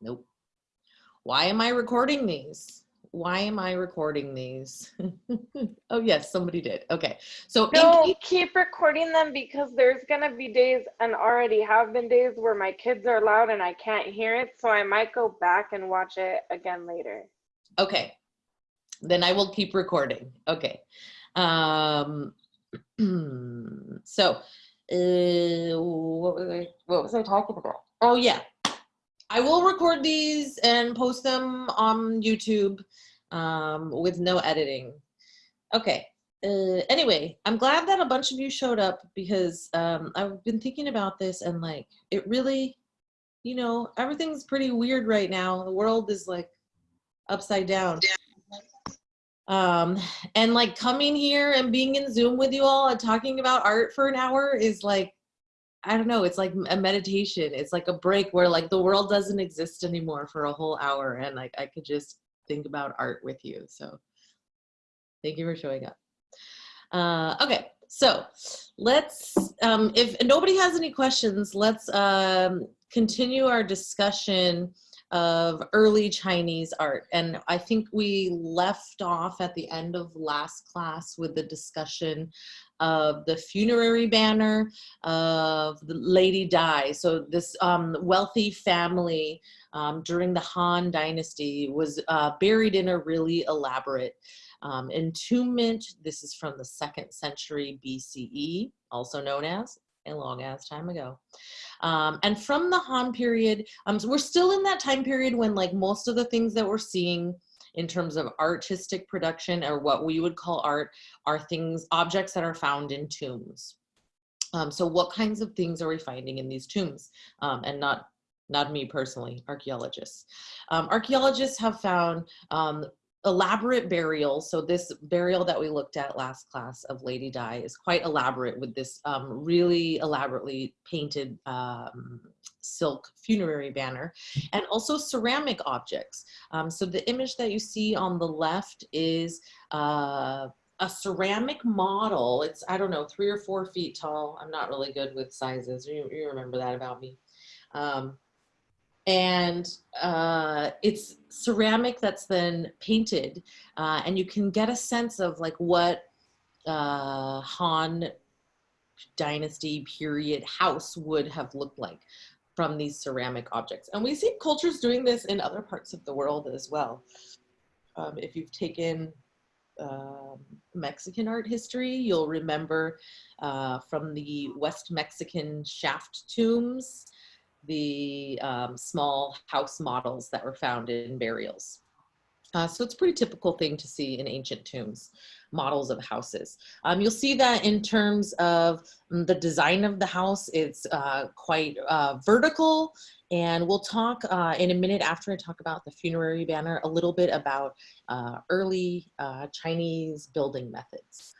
Nope. Why am I recording these? Why am I recording these? oh yes, somebody did. Okay. So No, keep recording them because there's gonna be days and already have been days where my kids are loud and I can't hear it. So I might go back and watch it again later. okay. Then I will keep recording. Okay. Um so uh what was I what was I talking about? Oh yeah. I will record these and post them on YouTube um, with no editing. Okay. Uh, anyway, I'm glad that a bunch of you showed up because um, I've been thinking about this and like it really, you know, everything's pretty weird right now. The world is like upside down. Um, and like coming here and being in Zoom with you all and talking about art for an hour is like I don't know, it's like a meditation. It's like a break where like the world doesn't exist anymore for a whole hour and like I could just think about art with you. So thank you for showing up. Uh, okay, so let's, um, if nobody has any questions, let's um, continue our discussion of early Chinese art. And I think we left off at the end of last class with the discussion of the funerary banner of the Lady Dai. So this um, wealthy family um, during the Han Dynasty was uh, buried in a really elaborate um, entombment. This is from the second century BCE, also known as a long ass time ago. Um, and from the Han period, um, so we're still in that time period when like most of the things that we're seeing in terms of artistic production or what we would call art are things, objects that are found in tombs. Um, so what kinds of things are we finding in these tombs? Um, and not, not me personally, archeologists. Um, archeologists have found um, elaborate burials. So this burial that we looked at last class of Lady Dai is quite elaborate with this um, really elaborately painted um, silk funerary banner and also ceramic objects. Um, so the image that you see on the left is uh, a ceramic model. It's, I don't know, three or four feet tall. I'm not really good with sizes. You, you remember that about me. Um, and uh, it's ceramic that's then painted uh, and you can get a sense of like what uh, Han dynasty period house would have looked like from these ceramic objects. And we see cultures doing this in other parts of the world as well. Um, if you've taken um, Mexican art history, you'll remember uh, from the West Mexican shaft tombs, the um, small house models that were found in burials. Uh, so it's a pretty typical thing to see in ancient tombs, models of houses. Um, you'll see that in terms of mm, the design of the house, it's uh, quite uh, vertical. And we'll talk uh, in a minute after I talk about the funerary banner, a little bit about uh, early uh, Chinese building methods.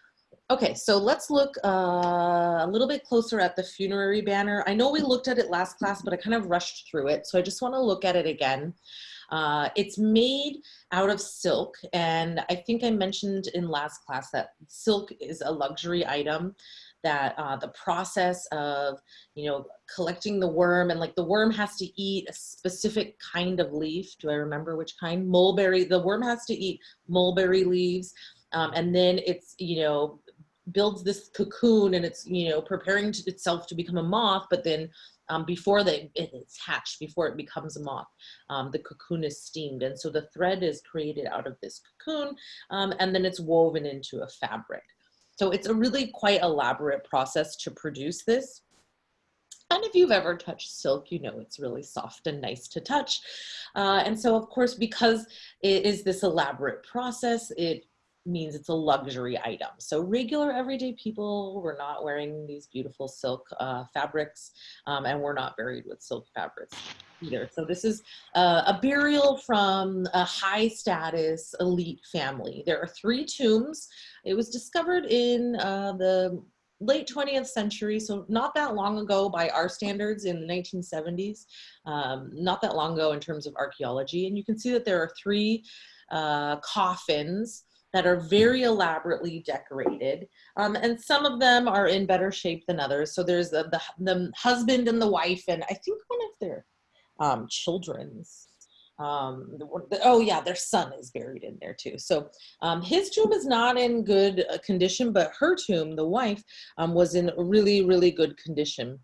Okay, so let's look uh, a little bit closer at the funerary banner. I know we looked at it last class, but I kind of rushed through it. So I just wanna look at it again. Uh, it's made out of silk. And I think I mentioned in last class that silk is a luxury item that uh, the process of, you know, collecting the worm and like the worm has to eat a specific kind of leaf. Do I remember which kind? Mulberry, the worm has to eat mulberry leaves. Um, and then it's, you know, builds this cocoon and it's you know preparing to itself to become a moth but then um, before they, it's hatched before it becomes a moth um, the cocoon is steamed. And so the thread is created out of this cocoon um, and then it's woven into a fabric. So it's a really quite elaborate process to produce this. And if you've ever touched silk, you know it's really soft and nice to touch. Uh, and so, of course, because it is this elaborate process, it means it's a luxury item. So regular everyday people, we're not wearing these beautiful silk uh, fabrics um, and we're not buried with silk fabrics either. So this is uh, a burial from a high status elite family. There are three tombs. It was discovered in uh, the late 20th century, so not that long ago by our standards in the 1970s, um, not that long ago in terms of archaeology. And you can see that there are three uh, coffins that are very elaborately decorated. Um, and some of them are in better shape than others. So there's the, the, the, husband and the wife, and I think one of their, um, children's. Um, the, oh yeah, their son is buried in there too. So um, his tomb is not in good uh, condition, but her tomb, the wife, um, was in really, really good condition.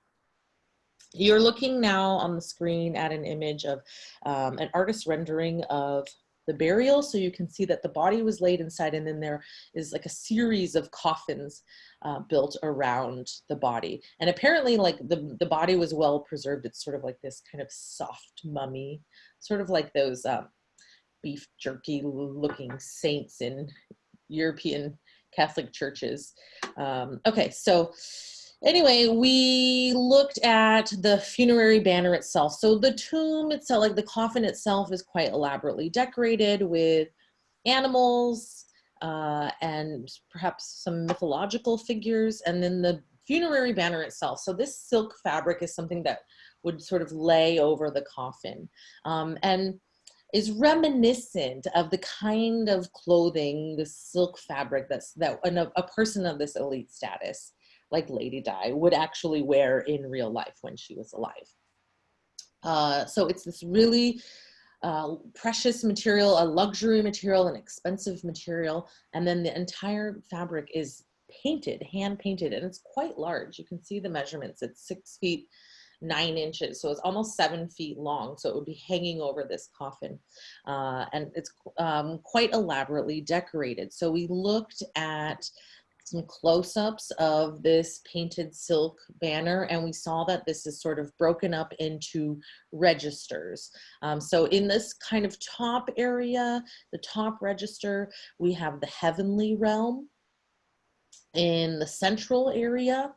You're looking now on the screen at an image of um, an artist rendering of the burial. So you can see that the body was laid inside and then there is like a series of coffins uh, built around the body. And apparently like the, the body was well preserved. It's sort of like this kind of soft mummy, sort of like those um, beef jerky looking saints in European Catholic churches. Um, okay, so anyway, we looked at the funerary banner itself. So the tomb itself, like the coffin itself is quite elaborately decorated with animals uh, and perhaps some mythological figures and then the funerary banner itself. So this silk fabric is something that would sort of lay over the coffin um, and is reminiscent of the kind of clothing, the silk fabric that's that a, a person of this elite status like Lady Dai would actually wear in real life when she was alive. Uh, so it's this really uh, precious material, a luxury material, an expensive material, and then the entire fabric is painted, hand painted, and it's quite large. You can see the measurements. It's six feet, nine inches, so it's almost seven feet long. So it would be hanging over this coffin, uh, and it's um, quite elaborately decorated. So we looked at some close-ups of this painted silk banner and we saw that this is sort of broken up into registers. Um, so in this kind of top area, the top register, we have the heavenly realm. In the central area,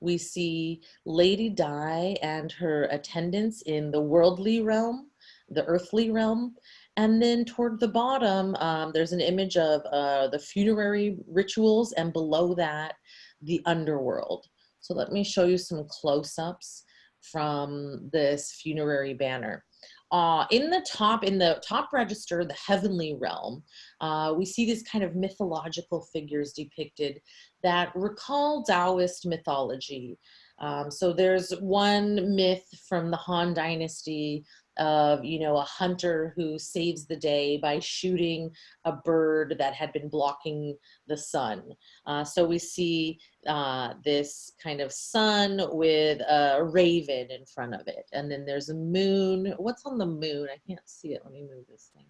we see Lady Dai and her attendants in the worldly realm, the earthly realm. And then toward the bottom, um, there's an image of uh, the funerary rituals and below that, the underworld. So let me show you some close-ups from this funerary banner. Uh, in the top, in the top register, the heavenly realm, uh, we see these kind of mythological figures depicted that recall Taoist mythology. Um, so there's one myth from the Han Dynasty of you know a hunter who saves the day by shooting a bird that had been blocking the sun. Uh, so we see uh, this kind of sun with a raven in front of it and then there's a moon. What's on the moon? I can't see it. Let me move this thing.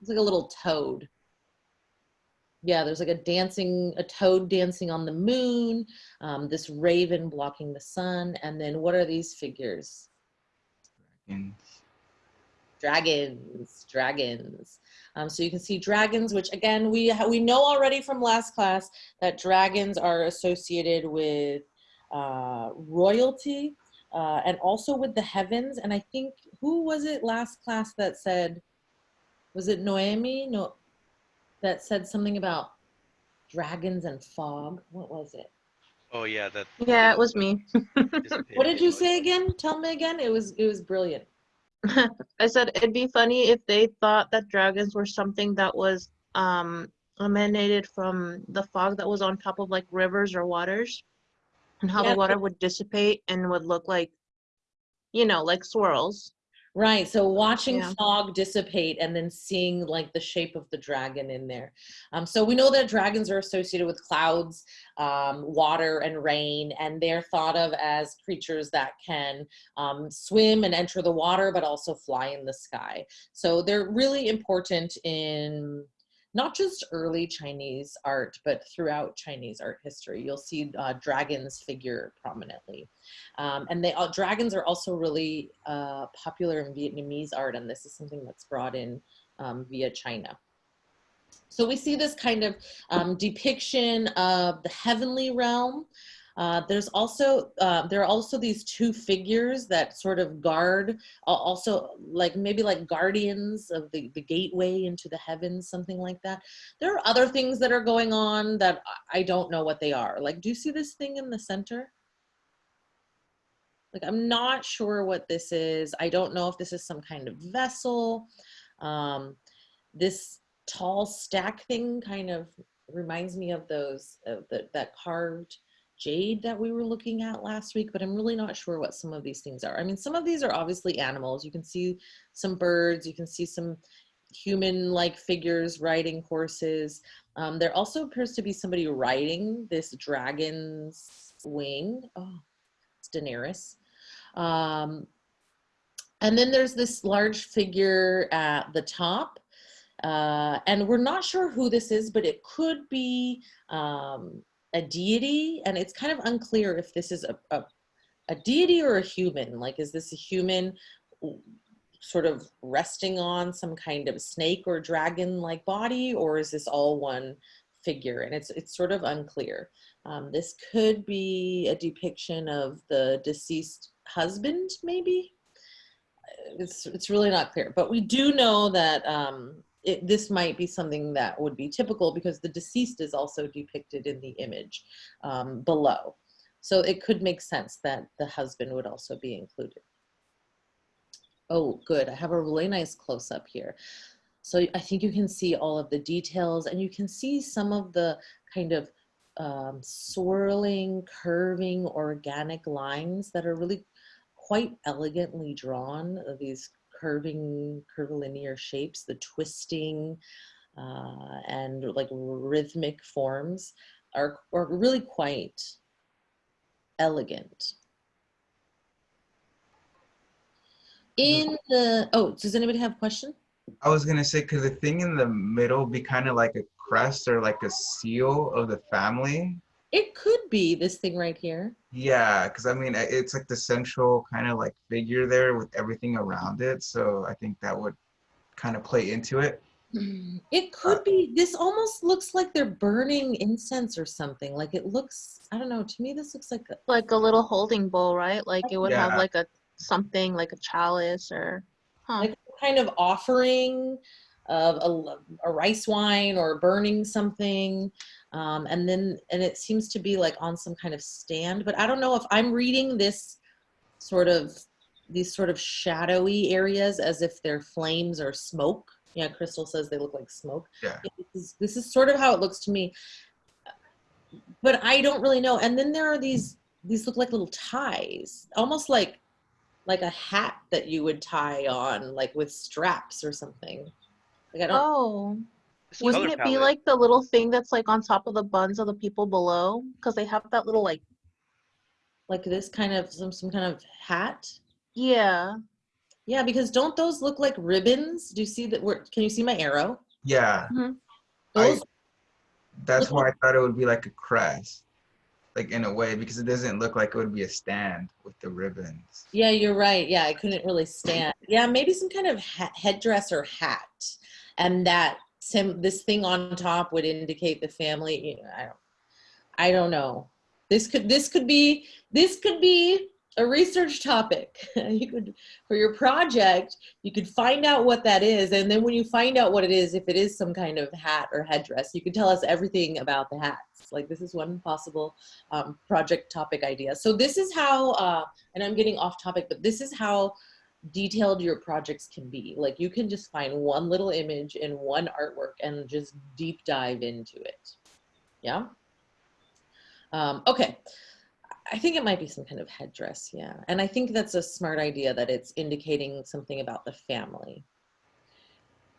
It's like a little toad. Yeah there's like a dancing a toad dancing on the moon um, this raven blocking the sun and then what are these figures? Dragons. Dragons dragons. Um, so you can see dragons which again we we know already from last class that dragons are associated with uh, royalty uh, and also with the heavens. And i think who was it last class that said was it noemi? No that said something about dragons and fog? What was it? Oh yeah, that. Yeah, it was me. what did you say again? Tell me again. It was it was brilliant I said it'd be funny if they thought that dragons were something that was um emanated from the fog that was on top of like rivers or waters and how Yeah, the water would dissipate and would look like you know like swirls Right. So watching Yeah. fog dissipate and then seeing like the shape of the dragon in there. Um, so we know that dragons are associated with clouds, um, water, and rain, and they're thought of as creatures that can um, swim and enter the water, but also fly in the sky. So they're really important in not just early Chinese art, but throughout Chinese art history. You'll see uh, dragons figure prominently. Um, and they uh, dragons are also really uh, popular in Vietnamese art, and this is something that's brought in um, via China. So we see this kind of um, depiction of the heavenly realm. Uh, there's also uh, there are also these two figures that sort of guard, also like maybe like guardians of the the gateway into the heavens, something like that. There are other things that are going on that I I don't know what they are. Like, do you see this thing in the center? Like, I'm not sure what this is. I don't know if this is some kind of vessel. Um, this tall stack thing kind of reminds me of those, of the, that carved jade that we were looking at last week, but I'm really not sure what some of these things are. I mean, some of these are obviously animals. You can see some birds, you can see some human-like figures riding horses. Um, there also appears to be somebody riding this dragon's wing. Oh, it's Daenerys. Um, and then there's this large figure at the top. Uh, and we're not sure who this is, but it could be um, a deity. And it's kind of unclear if this is a, a, a deity or a human. Like, is this a human sort of resting on some kind of snake or dragon like body, or is this all one figure? And it's, it's sort of unclear. Um, this could be a depiction of the deceased husband, maybe. It's, it's really not clear, but we do know that um, it, this might be something that would be typical because the deceased is also depicted in the image um, below. So it could make sense that the husband would also be included. Oh, good. I have a really nice close up here. So I think you can see all of the details and you can see some of the kind of um, swirling, curving, organic lines that are really quite elegantly drawn. These curving, curvilinear shapes, the twisting uh, and like rhythmic forms are, are really quite elegant. In the, oh, does anybody have a question? I was gonna say, could the thing in the middle be kind of like a crest or like a seal of the family? It could be this thing right here. Yeah, because I mean, it's like the central kind of like figure there with everything around it. So I think that would kind of play into it. Mm, it could be, this almost looks like they're burning incense or something. Like it looks, I don't know, to me this looks like, a- Like a little holding bowl, right? Like it would have like a something like a chalice or, huh? like kind of offering of a, a rice wine or burning something. Um, and then, and it seems to be like on some kind of stand, but I don't know if I'm reading this sort of, these sort of shadowy areas as if they're flames or smoke. Yeah, Crystal says they look like smoke. Yeah. This is, this is sort of how it looks to me. But I don't really know. And then there are these, these look like little ties, almost like like a hat that you would tie on, like with straps or something. Like I don't. Oh, This wouldn't color it be like the little thing that's like on top of the buns of the people below? Because they have that little like, like this kind of some some kind of hat. yeah. Yeah, because don't those look like ribbons? Do you see that? Where can you see my arrow? Yeah, mm-hmm. I- Those. that's why I thought it would be like a crest, like in a way, because it doesn't look like it would be a stand with the ribbons. yeah, you're right. Yeah, I couldn't really stand. Yeah, maybe some kind of ha- headdress or hat, and that sim this thing on top would indicate the family. You know, I don't. I don't know. This could this could be this could be a research topic. you could for your project, you could find out what that is, and then when you find out what it is, if it is some kind of hat or headdress, you could tell us everything about the hats. Like this is one possible um, project topic idea. So this is how, uh, and I'm getting off topic, but this is how detailed your projects can be. Like you can just find one little image in one artwork and just deep dive into it. Yeah. Um, okay. I think it might be some kind of headdress. Yeah. And I think that's a smart idea that it's indicating something about the family.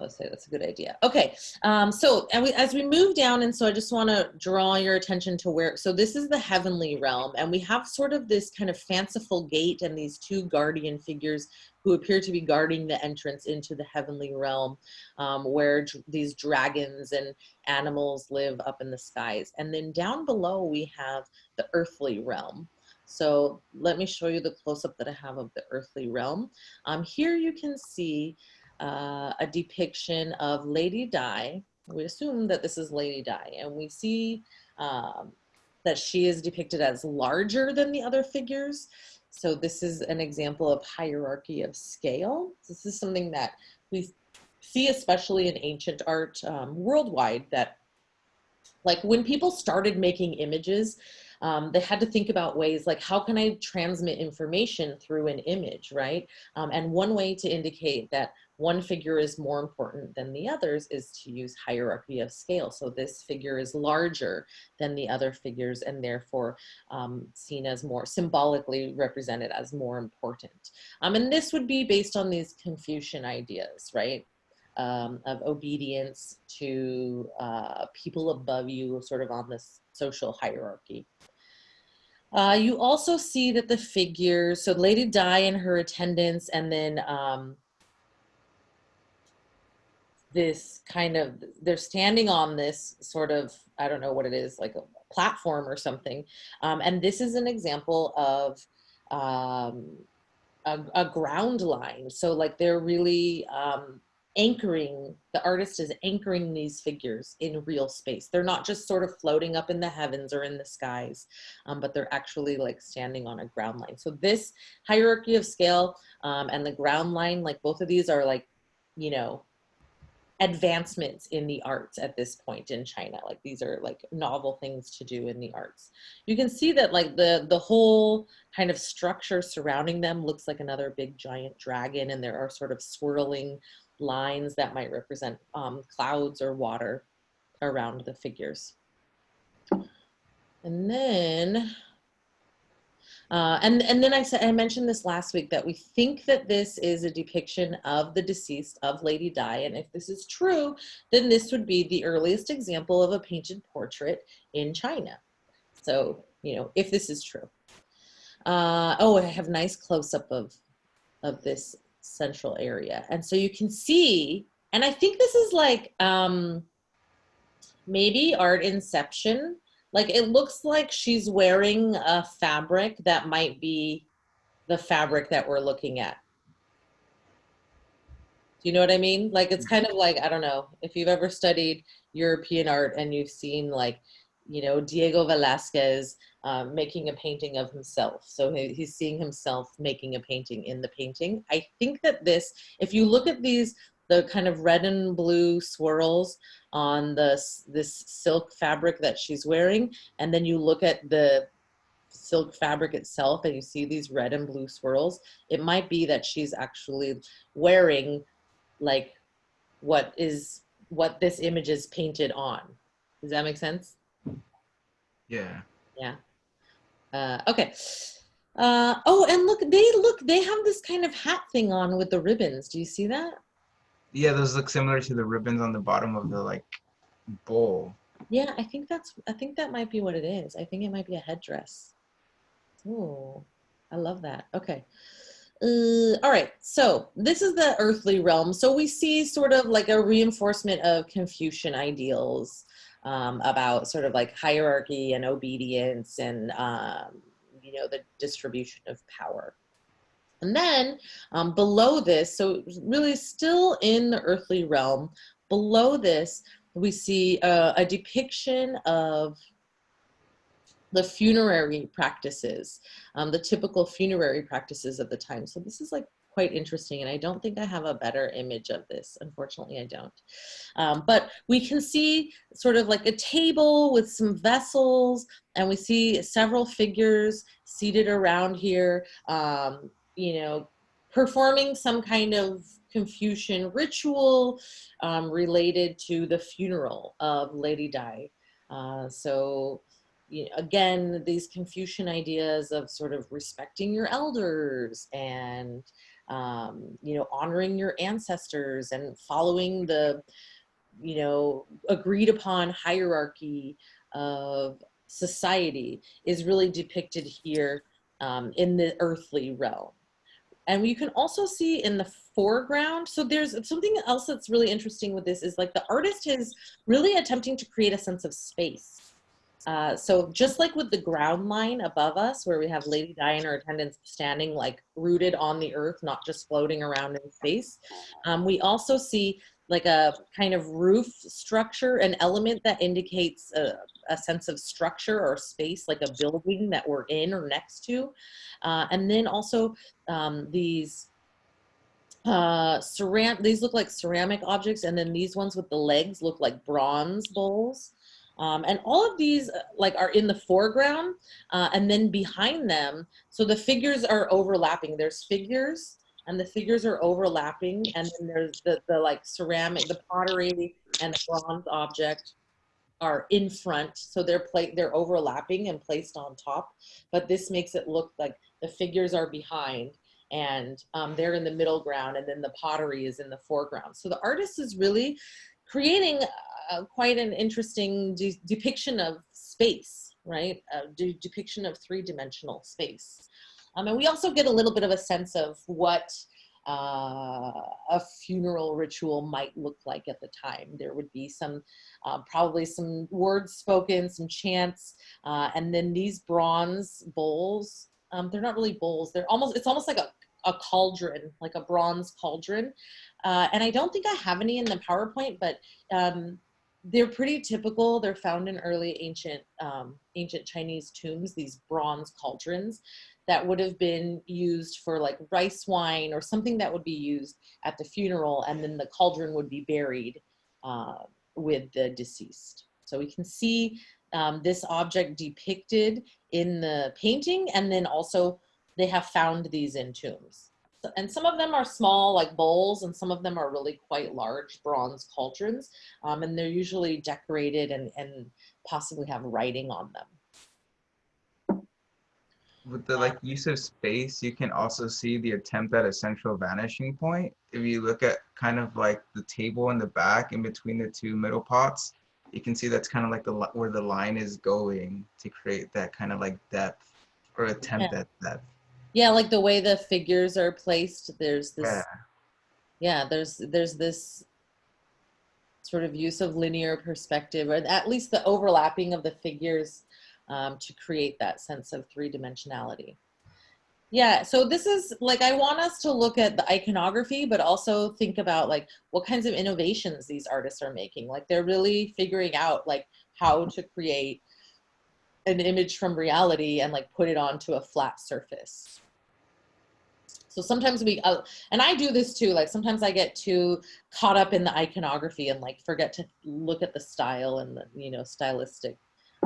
Let's say that's a good idea. Okay. Um, so and we, as we move down, and so I just want to draw your attention to where, so this is the heavenly realm, and we have sort of this kind of fanciful gate and these two guardian figures who appear to be guarding the entrance into the heavenly realm, um, where these dragons and animals live up in the skies. And then down below, we have the earthly realm. So let me show you the close-up that I have of the earthly realm. Um, here you can see uh, a depiction of Lady Dai. We assume that this is Lady Dai, and we see um, that she is depicted as larger than the other figures. So this is an example of hierarchy of scale. This is something that we see especially in ancient art um, worldwide that like when people started making images, um, they had to think about ways like how can I transmit information through an image, right? Um, and one way to indicate that one figure is more important than the others is to use hierarchy of scale. So this figure is larger than the other figures and therefore um, seen as more symbolically represented as more important. Um, and this would be based on these Confucian ideas, right? Um, of obedience to uh, people above you, sort of on this social hierarchy. Uh, you also see that the figures, so Lady Dai and her attendants, and then um, this kind of, they're standing on this sort of, I don't know what it is, like a platform or something. Um, and this is an example of um, a, a ground line. So like they're really um, anchoring, the artist is anchoring these figures in real space. They're not just sort of floating up in the heavens or in the skies, um, but they're actually like standing on a ground line. So this hierarchy of scale um, and the ground line, like both of these are like, you know, advancements in the arts at this point in China. Like these are like novel things to do in the arts. You can see that like the, the whole kind of structure surrounding them looks like another big giant dragon and there are sort of swirling lines that might represent um, clouds or water around the figures. And then uh, and, and then I said, I mentioned this last week that we think that this is a depiction of the deceased of Lady Dai. And if this is true, then this would be the earliest example of a painted portrait in China. So, you know, if this is true. Uh, oh, I have a nice close up of, of this central area. And so you can see, and I think this is like um, maybe art inception like it looks like she's wearing a fabric that might be the fabric that we're looking at. Do you know what I mean? Like it's kind of like, I don't know, if you've ever studied European art and you've seen like, you know, Diego Velázquez um, making a painting of himself. So he, he's seeing himself making a painting in the painting. I think that this, if you look at these the kind of red and blue swirls on the, this silk fabric that she's wearing. And then you look at the silk fabric itself and you see these red and blue swirls. It might be that she's actually wearing like what is what this image is painted on. Does that make sense? Yeah. Yeah. Uh, okay. Uh, oh, and look, they look, they have this kind of hat thing on with the ribbons. Do you see that? Yeah, those look similar to the ribbons on the bottom of the like bowl. Yeah, I think that's, I think that might be what it is. I think it might be a headdress. Oh, I love that. Okay. Uh, all right, so this is the earthly realm. So we see sort of like a reinforcement of Confucian ideals um, about sort of like hierarchy and obedience and, um, you know, the distribution of power. And then um, below this, so really still in the earthly realm, below this, we see a, a depiction of the funerary practices, um, the typical funerary practices of the time. So this is like quite interesting and I don't think I have a better image of this. Unfortunately, I don't. Um, but we can see sort of like a table with some vessels and we see several figures seated around here. Um, you know, performing some kind of Confucian ritual um, related to the funeral of Lady Dai. Uh, so, you know, again, these Confucian ideas of sort of respecting your elders and, um, you know, honoring your ancestors and following the, you know, agreed upon hierarchy of society is really depicted here um, in the earthly realm. And you can also see in the foreground, so there's something else that's really interesting with this is like the artist is really attempting to create a sense of space. Uh, so just like with the ground line above us, where we have Lady Dai and her attendants standing like rooted on the earth, not just floating around in space, um, we also see like a kind of roof structure, an element that indicates a, a, sense of structure or space, like a building that we're in or next to. Uh, and then also um, these uh, ceram these look like ceramic objects, and then these ones with the legs look like bronze bowls. Um, and all of these uh, like are in the foreground uh, and then behind them, so the figures are overlapping. There's figures and the figures are overlapping and then there's the, the like ceramic, the pottery and the bronze object are in front. So they're pla they're overlapping and placed on top, but this makes it look like the figures are behind and um, they're in the middle ground and then the pottery is in the foreground. So the artist is really creating uh, quite an interesting de depiction of space, right? A de depiction of three-dimensional space. Um, and we also get a little bit of a sense of what uh, a funeral ritual might look like at the time. There would be some, uh, probably some words spoken, some chants, uh, and then these bronze bowls, um, they're not really bowls, they're almost, it's almost like a, a cauldron, like a bronze cauldron. Uh, and I don't think I have any in the PowerPoint, but um, they're pretty typical. They're found in early ancient, um, ancient Chinese tombs, these bronze cauldrons that would have been used for like rice wine or something that would be used at the funeral and then the cauldron would be buried uh, with the deceased. So we can see um, this object depicted in the painting and then also they have found these in tombs. And some of them are small like bowls and some of them are really quite large bronze cauldrons um, and they're usually decorated and, and possibly have writing on them with the like use of space, you can also see the attempt at a central vanishing point. If you look at kind of like the table in the back in between the two middle pots, you can see that's kind of like the where the line is going to create that kind of like depth or attempt Yeah. at depth. Yeah, like the way the figures are placed, there's this, Yeah. yeah, there's, there's this sort of use of linear perspective, or at least the overlapping of the figures um, to create that sense of three dimensionality. Yeah, so this is like, I want us to look at the iconography, but also think about like what kinds of innovations these artists are making. Like they're really figuring out like how to create an image from reality and like put it onto a flat surface. So sometimes we, uh, and I do this too, like sometimes I get too caught up in the iconography and like forget to look at the style and the, you know, stylistic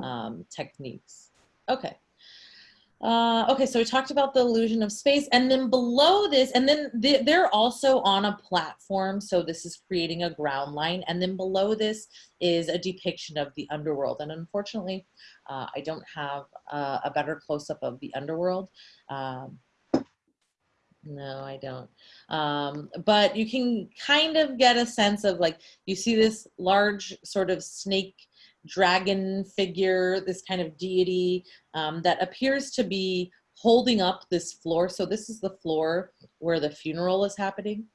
um, techniques. Okay. Uh, okay, so we talked about the illusion of space and then below this, and then they, they're also on a platform. So this is creating a ground line. And then below this is a depiction of the underworld. And unfortunately, uh, I don't have uh, a better close-up of the underworld. Um, no, I don't. Um, but you can kind of get a sense of like, you see this large sort of snake dragon figure, this kind of deity um, that appears to be holding up this floor. So this is the floor where the funeral is happening.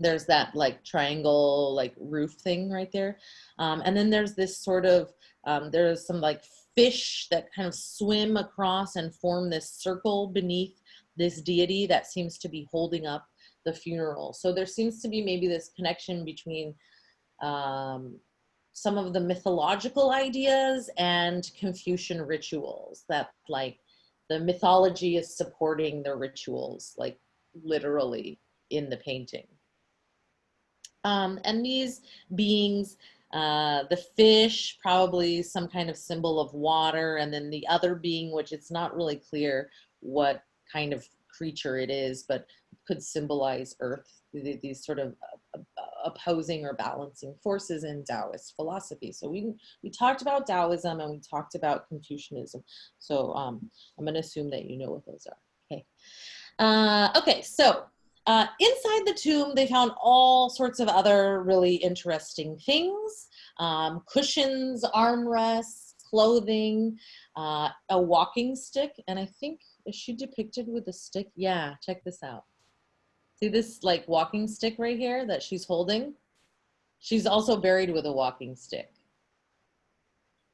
There's that like triangle like roof thing right there. Um, and then there's this sort of, um, there's some like fish that kind of swim across and form this circle beneath this deity that seems to be holding up the funeral. So there seems to be maybe this connection between um, some of the mythological ideas and Confucian rituals that like the mythology is supporting the rituals like literally in the painting. Um, and these beings, uh, the fish, probably some kind of symbol of water, and then the other being, which it's not really clear what kind of creature it is, but could symbolize earth, these sort of opposing or balancing forces in Taoist philosophy. So we, we talked about Taoism and we talked about Confucianism. So um, I'm gonna assume that you know what those are, okay. Uh, okay, so uh, inside the tomb, they found all sorts of other really interesting things. Um, cushions, armrests, clothing, uh, a walking stick, and I think, is she depicted with a stick? Yeah, check this out. See this like walking stick right here that she's holding? She's also buried with a walking stick.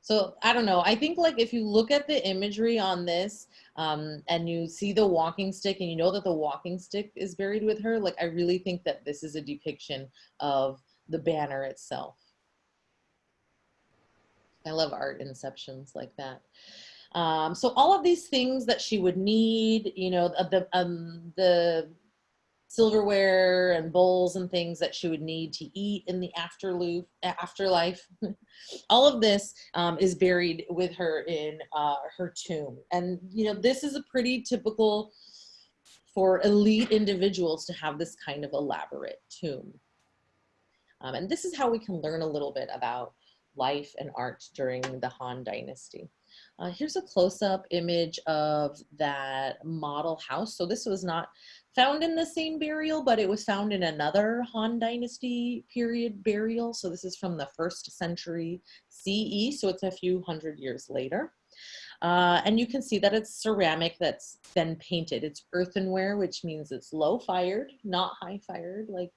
So I don't know. I think like if you look at the imagery on this um, and you see the walking stick and you know that the walking stick is buried with her, like I really think that this is a depiction of the banner itself. I love art inceptions like that. Um, so all of these things that she would need, you know, the, um, the silverware and bowls and things that she would need to eat in the afterlife. afterlife. All of this um, is buried with her in uh, her tomb. And, you know, this is a pretty typical for elite individuals to have this kind of elaborate tomb. Um, and this is how we can learn a little bit about life and art during the Han Dynasty. Uh, here's a close-up image of that model house. So this was not found in the same burial, but it was found in another Han Dynasty period burial. So this is from the first century CE, so it's a few hundred years later. Uh, and you can see that it's ceramic that's been painted. It's earthenware, which means it's low fired, not high fired like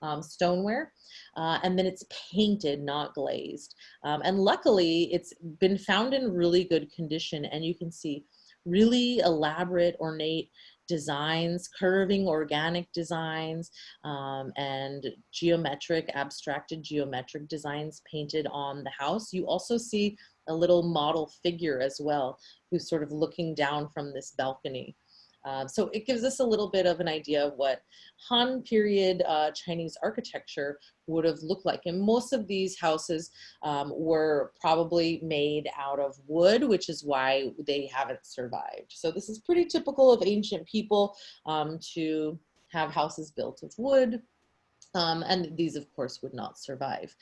um, stoneware. Uh, and then it's painted, not glazed. Um, and luckily, it's been found in really good condition. And you can see really elaborate, ornate designs, curving organic designs, um, and geometric, abstracted geometric designs painted on the house. You also see a little model figure as well, who's sort of looking down from this balcony. Uh, so it gives us a little bit of an idea of what Han period uh, Chinese architecture would have looked like. And most of these houses um, were probably made out of wood, which is why they haven't survived. So this is pretty typical of ancient people um, to have houses built of wood. Um, and these of course would not survive.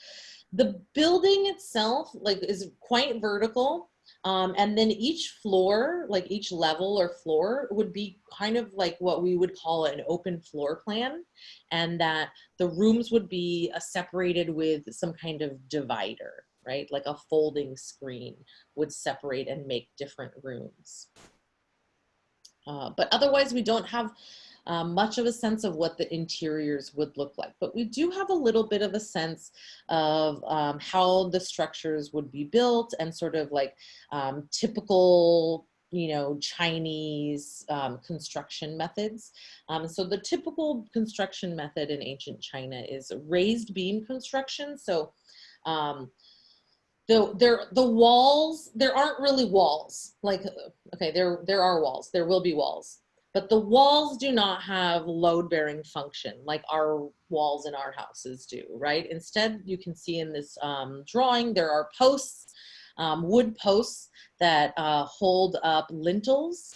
The building itself like is quite vertical. Um, and then each floor, like each level or floor would be kind of like what we would call an open floor plan. And that the rooms would be uh, separated with some kind of divider, right? Like a folding screen would separate and make different rooms. Uh, but otherwise we don't have um, much of a sense of what the interiors would look like. But we do have a little bit of a sense of um, how the structures would be built and sort of like um, typical you know, Chinese um, construction methods. Um, so the typical construction method in ancient China is raised beam construction. So um, the there the walls there aren't really walls like okay there there are walls there will be walls but the walls do not have load bearing function like our walls in our houses do, right? Instead, you can see in this um, drawing, there are posts, um, wood posts that uh, hold up lintels.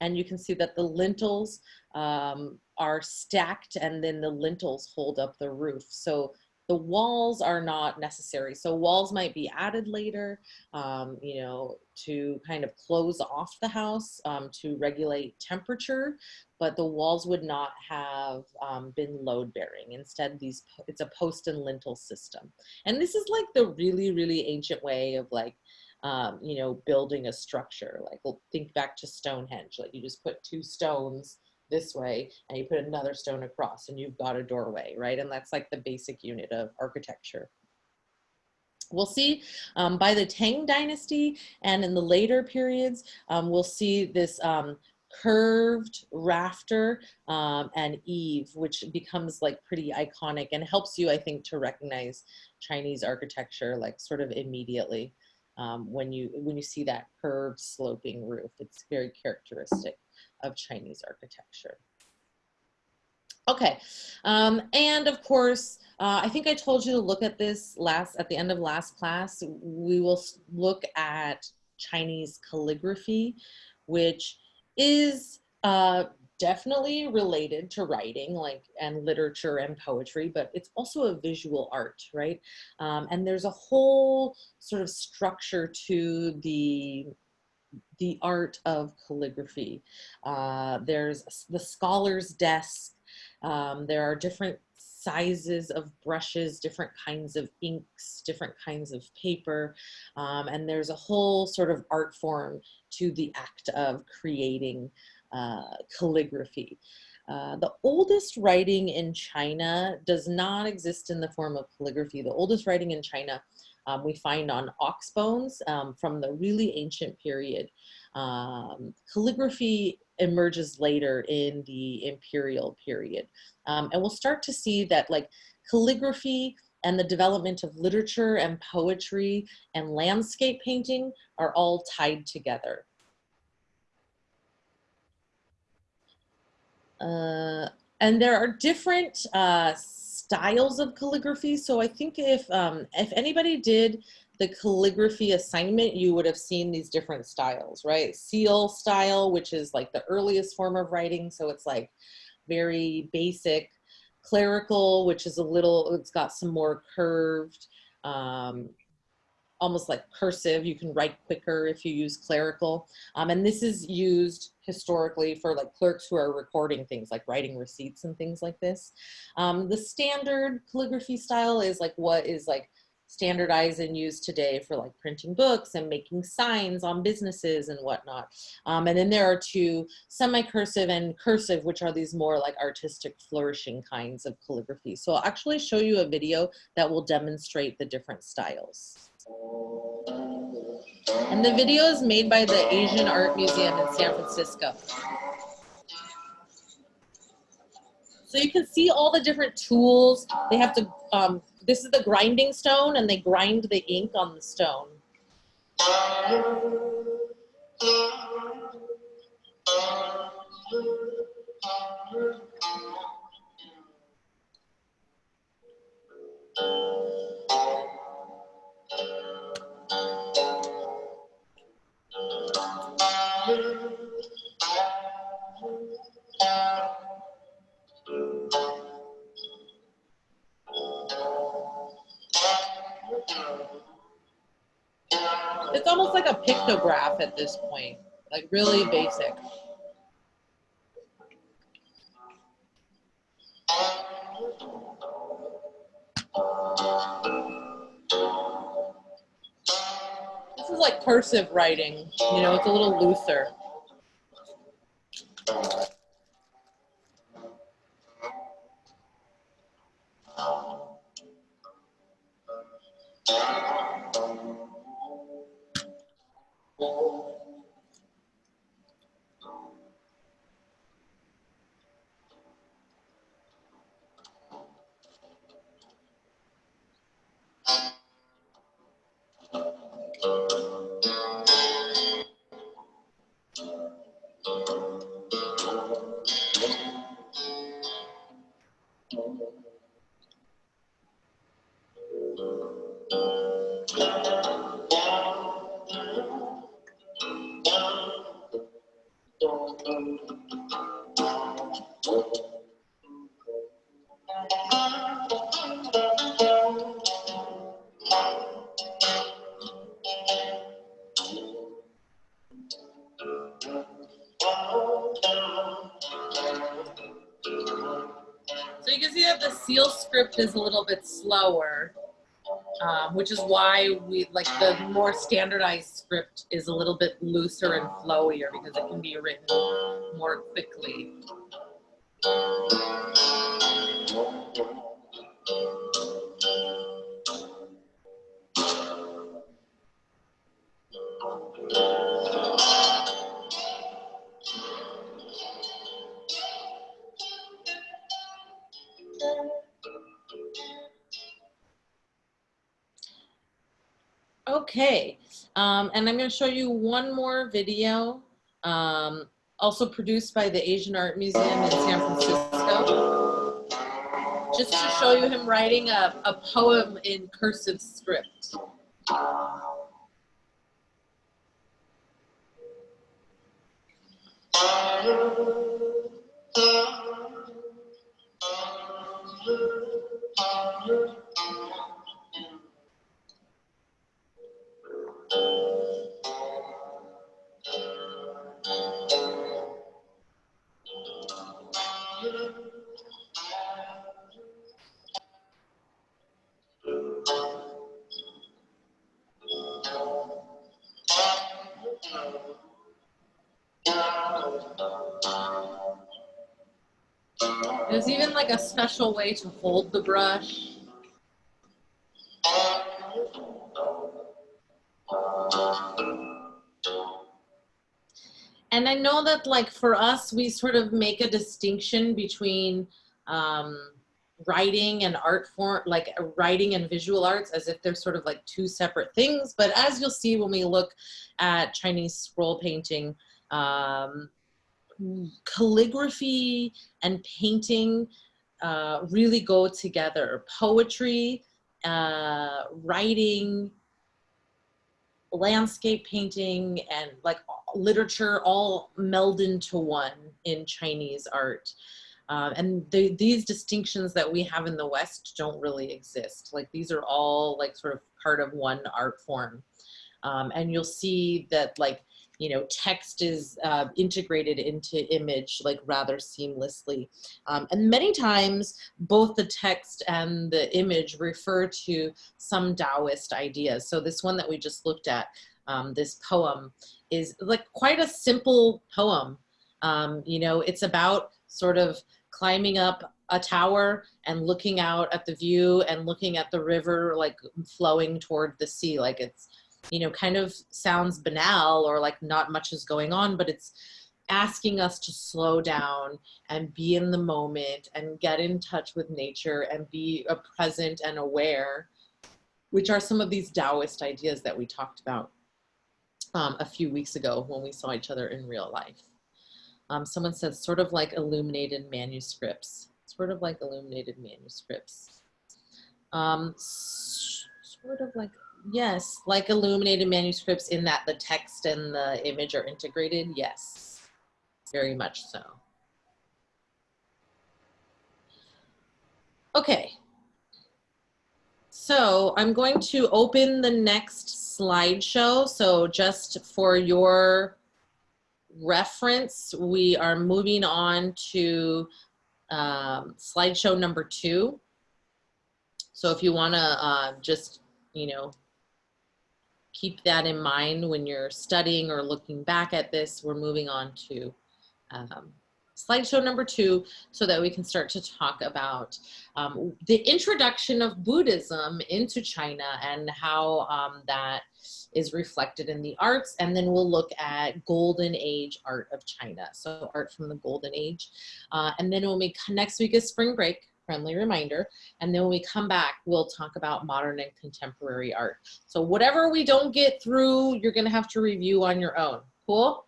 And you can see that the lintels um, are stacked and then the lintels hold up the roof. So the walls are not necessary. So walls might be added later, um, you know, to kind of close off the house um, to regulate temperature, but the walls would not have um, been load bearing. Instead, these it's a post and lintel system. And this is like the really, really ancient way of like, um, you know, building a structure. Like we'll think back to Stonehenge, like you just put two stones this way and you put another stone across and you've got a doorway, right? And that's like the basic unit of architecture. We'll see um, by the Tang dynasty and in the later periods, um, we'll see this um, curved rafter um, and eave, which becomes like pretty iconic and helps you, I think, to recognize Chinese architecture like sort of immediately um, when you when you see that curved sloping roof. It's very characteristic of Chinese architecture. Okay, um, and of course, uh, I think I told you to look at this last at the end of last class. We will look at Chinese calligraphy, which is uh, definitely related to writing like and literature and poetry but it's also a visual art right um, and there's a whole sort of structure to the the art of calligraphy. Uh, there's the scholar's desk. Um, there are different sizes of brushes, different kinds of inks, different kinds of paper. Um, and there's a whole sort of art form to the act of creating uh, calligraphy. Uh, the oldest writing in China does not exist in the form of calligraphy. The oldest writing in China um, we find on ox bones um, from the really ancient period. Um, calligraphy emerges later in the imperial period. Um, and we'll start to see that like calligraphy and the development of literature and poetry and landscape painting are all tied together. Uh, and there are different uh, styles of calligraphy. So I think if um, if anybody did the calligraphy assignment, you would have seen these different styles, right? Seal style, which is like the earliest form of writing. So it's like very basic. Clerical, which is a little, it's got some more curved, um, almost like cursive. You can write quicker if you use clerical. Um, and this is used historically for like clerks who are recording things like writing receipts and things like this. Um, the standard calligraphy style is like what is like standardized and used today for like printing books and making signs on businesses and whatnot. Um, and then there are two semi-cursive and cursive, which are these more like artistic flourishing kinds of calligraphy. So I'll actually show you a video that will demonstrate the different styles. And the video is made by the Asian Art Museum in San Francisco. So you can see all the different tools. They have to, um, this is the grinding stone and they grind the ink on the stone. It's almost like a pictograph at this point, like really basic. Is like cursive writing, you know, it's a little looser. Is a little bit slower, um, which is why we like the more standardized script is a little bit looser and flowier because it can be written more quickly. And I'm going to show you one more video, um, also produced by the Asian Art Museum in San Francisco, just to show you him writing a, a poem in cursive script. Like a special way to hold the brush. And I know that like for us, we sort of make a distinction between um, writing and art form, like writing and visual arts as if they're sort of like two separate things. But as you'll see when we look at Chinese scroll painting, um, calligraphy and painting uh, really go together. Poetry, uh, writing, landscape painting and like literature all meld into one in Chinese art. Uh, and the, these distinctions that we have in the West don't really exist. Like these are all like sort of part of one art form. Um, and you'll see that like, you know, text is uh, integrated into image like rather seamlessly. Um, and many times both the text and the image refer to some Taoist ideas. So this one that we just looked at, um, this poem is like quite a simple poem. Um, you know, it's about sort of climbing up a tower and looking out at the view and looking at the river like flowing toward the sea. Like it's, you know, kind of sounds banal or like not much is going on, but it's asking us to slow down and be in the moment and get in touch with nature and be a present and aware, which are some of these Taoist ideas that we talked about um, a few weeks ago when we saw each other in real life. Um, someone said sort of like illuminated manuscripts, sort of like illuminated manuscripts. Um, sort of like, yes, like illuminated manuscripts in that the text and the image are integrated. Yes, very much so. Okay. So I'm going to open the next slideshow. So just for your reference, we are moving on to um, slideshow number two. So if you want to uh, just, you know, keep that in mind when you're studying or looking back at this, we're moving on to um, slideshow number two so that we can start to talk about um, the introduction of Buddhism into China and how um, that is reflected in the arts. And then we'll look at golden age art of China. So art from the golden age. Uh, and then when we next week is spring break, friendly reminder. And then when we come back, we'll talk about modern and contemporary art. So whatever we don't get through, you're gonna have to review on your own. Cool?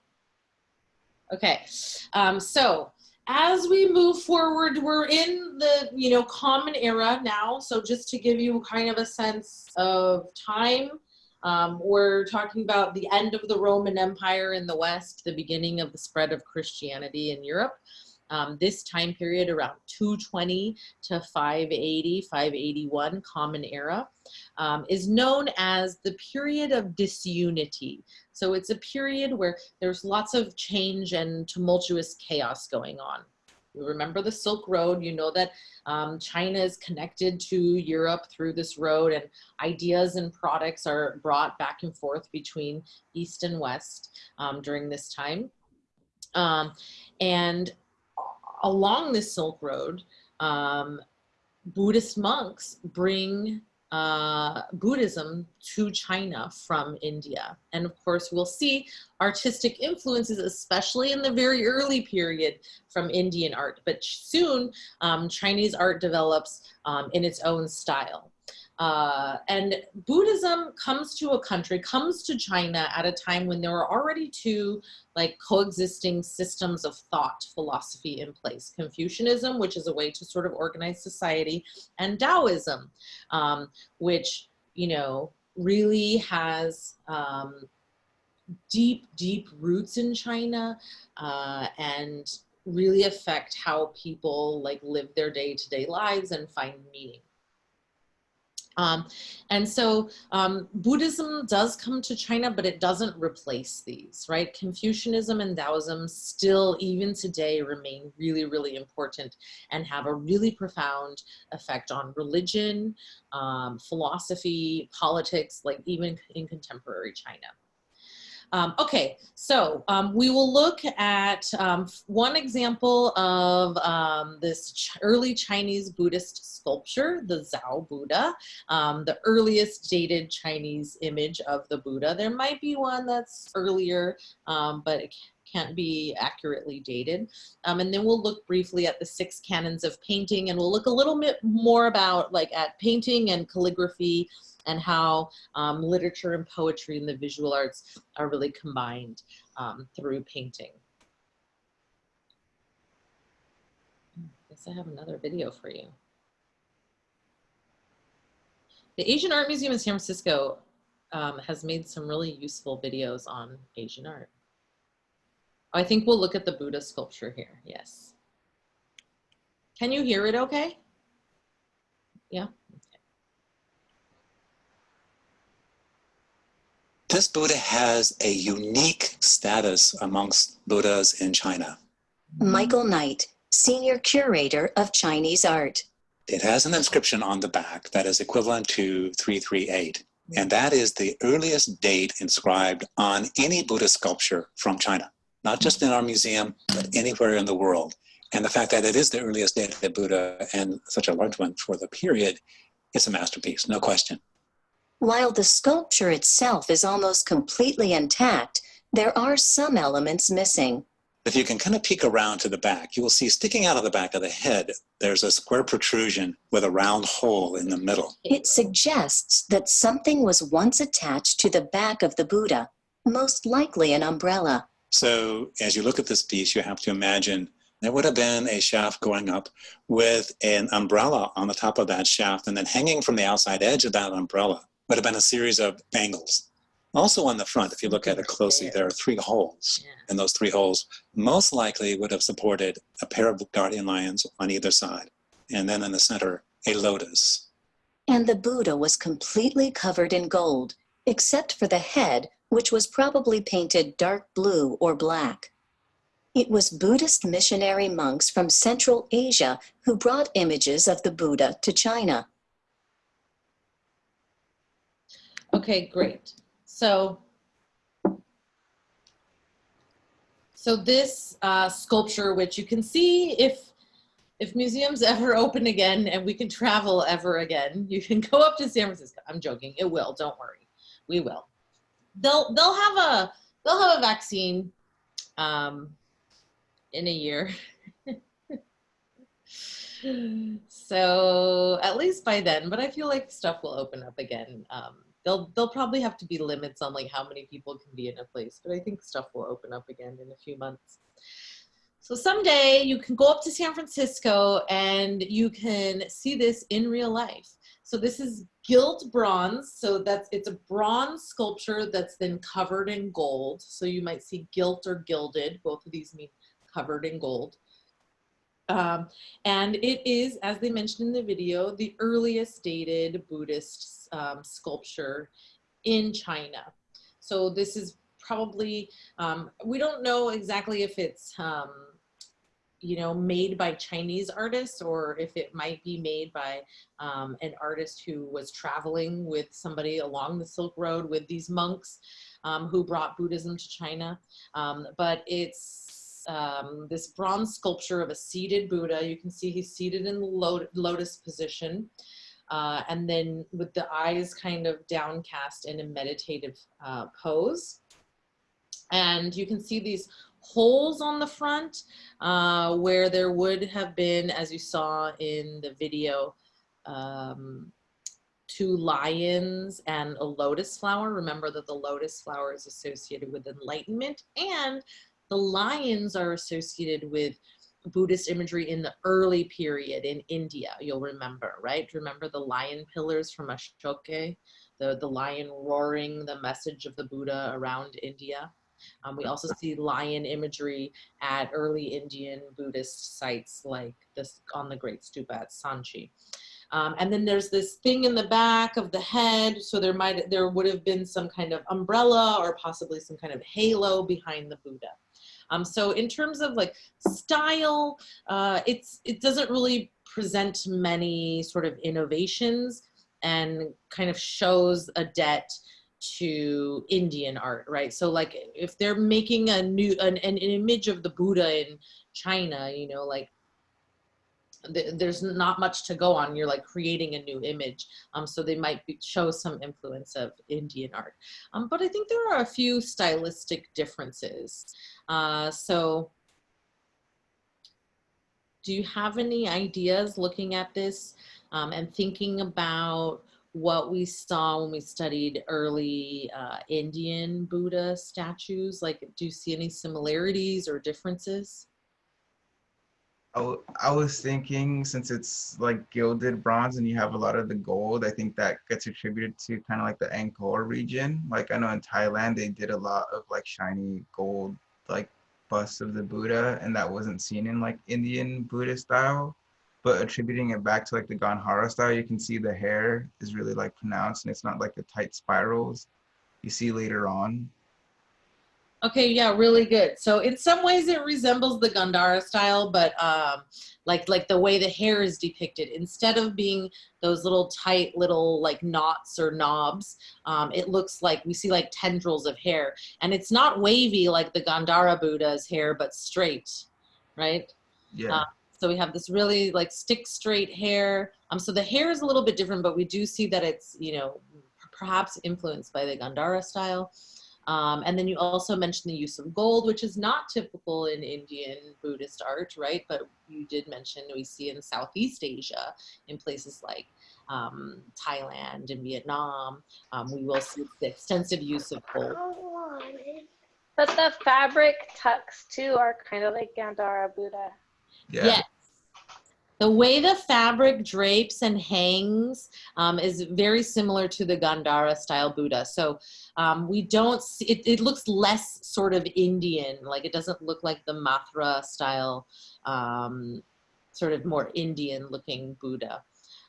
Okay, um, so as we move forward, we're in the, you know, common era now. So just to give you kind of a sense of time, um, we're talking about the end of the Roman Empire in the West, the beginning of the spread of Christianity in Europe. Um, this time period around 220 to 580, 581 Common Era um, is known as the period of disunity. So it's a period where there's lots of change and tumultuous chaos going on. You remember the Silk Road, you know that um, China is connected to Europe through this road and ideas and products are brought back and forth between East and West um, during this time. Um, and along the Silk Road, um, Buddhist monks bring uh, Buddhism to China from India. And of course, we'll see artistic influences, especially in the very early period from Indian art. But soon, um, Chinese art develops um, in its own style. Uh, and Buddhism comes to a country, comes to China at a time when there are already two like coexisting systems of thought philosophy in place. Confucianism, which is a way to sort of organize society, and Taoism, um, which, you know, really has um, deep, deep roots in China uh, and really affect how people like live their day-to-day -day lives and find meaning. Um, and so um, Buddhism does come to China, but it doesn't replace these, right? Confucianism and Taoism still, even today, remain really, really important and have a really profound effect on religion, um, philosophy, politics, like even in contemporary China. Um, okay, so um, we will look at um, one example of um, this ch early Chinese Buddhist sculpture, the Zhao Buddha, um, the earliest dated Chinese image of the Buddha. There might be one that's earlier, um, but it can't be accurately dated. Um, and then we'll look briefly at the six canons of painting and we'll look a little bit more about like at painting and calligraphy and how um, literature and poetry and the visual arts are really combined um, through painting. I guess I have another video for you. The Asian Art Museum in San Francisco um, has made some really useful videos on Asian art. I think we'll look at the Buddha sculpture here. Yes. Can you hear it okay? Yeah. This Buddha has a unique status amongst Buddhas in China. Michael Knight, Senior Curator of Chinese Art. It has an inscription on the back that is equivalent to 338, and that is the earliest date inscribed on any Buddha sculpture from China, not just in our museum, but anywhere in the world. And the fact that it is the earliest dated Buddha and such a large one for the period, it's a masterpiece, no question. While the sculpture itself is almost completely intact, there are some elements missing. If you can kind of peek around to the back, you will see sticking out of the back of the head, there's a square protrusion with a round hole in the middle. It suggests that something was once attached to the back of the Buddha, most likely an umbrella. So as you look at this piece, you have to imagine there would have been a shaft going up with an umbrella on the top of that shaft, and then hanging from the outside edge of that umbrella would have been a series of bangles. Also on the front, if you look at it closely, there are three holes. And those three holes most likely would have supported a pair of guardian lions on either side. And then in the center, a lotus. And the Buddha was completely covered in gold, except for the head, which was probably painted dark blue or black. It was Buddhist missionary monks from Central Asia who brought images of the Buddha to China. Okay, great. So, so this uh, sculpture, which you can see if if museums ever open again and we can travel ever again, you can go up to San Francisco. I'm joking. It will. Don't worry. We will. They'll they'll have a they'll have a vaccine um, in a year. so at least by then, but I feel like stuff will open up again. Um, they'll they'll probably have to be limits on like how many people can be in a place, but I think stuff will open up again in a few months. So someday you can go up to San Francisco and you can see this in real life. So this is gilt bronze. So that's it's a bronze sculpture that's then covered in gold. So you might see gilt or gilded. Both of these mean covered in gold. Um, and it is, as they mentioned in the video, the earliest dated Buddhist um, sculpture in China. So this is probably, um, we don't know exactly if it's, um, you know, made by Chinese artists or if it might be made by um, an artist who was traveling with somebody along the Silk Road with these monks um, who brought Buddhism to China. But it's um, this bronze sculpture of a seated Buddha. You can see he's seated in the lo lotus position. Uh, and then with the eyes kind of downcast in a meditative uh, pose. And you can see these holes on the front uh, where there would have been, as you saw in the video, um, two lions and a lotus flower. Remember that the lotus flower is associated with enlightenment and the lions are associated with Buddhist imagery in the early period in India, you'll remember, right? Remember the lion pillars from Ashoka, the, the lion roaring the message of the Buddha around India. Um, we also see lion imagery at early Indian Buddhist sites like this on the Great Stupa at Sanchi. Um, and then there's this thing in the back of the head. So there might, there would have been some kind of umbrella or possibly some kind of halo behind the Buddha. Um, so in terms of like style, uh, it's it doesn't really present many sort of innovations and kind of shows a debt to Indian art, right? So like if they're making a new an, an image of the Buddha in China, you know, like there's not much to go on. You're like creating a new image. Um, so they might be, show some influence of Indian art. Um, but I think there are a few stylistic differences. Uh, so do you have any ideas looking at this um, and thinking about what we saw when we studied early uh, Indian Buddha statues? Like, do you see any similarities or differences? I, I was thinking since it's like gilded bronze and you have a lot of the gold, I think that gets attributed to kind of like the Angkor region. Like I know in Thailand they did a lot of like shiny gold like busts of the Buddha and that wasn't seen in like Indian Buddhist style. But attributing it back to like the Gandhara style, you can see the hair is really like pronounced and it's not like the tight spirals you see later on. Okay, yeah, really good. So in some ways it resembles the Gandhara style, but um, like like the way the hair is depicted, instead of being those little tight little like knots or knobs, um, it looks like we see like tendrils of hair, and it's not wavy like the Gandhara Buddha's hair, but straight, right? Yeah. Uh, So we have this really like stick straight hair. Um, so the hair is a little bit different, but we do see that it's you know perhaps influenced by the Gandhara style. Um, and then you also mentioned the use of gold, which is not typical in Indian Buddhist art, right? But you did mention we see in Southeast Asia, in places like um, Thailand and Vietnam, um, we will see the extensive use of gold. But the fabric tucks too are kind of like Gandhara Buddha. Yeah. Yes. The way the fabric drapes and hangs um, is very similar to the Gandhara style Buddha. So um, we don't see, it, it looks less sort of Indian, like it doesn't look like the Mathura style, um, sort of more Indian looking Buddha.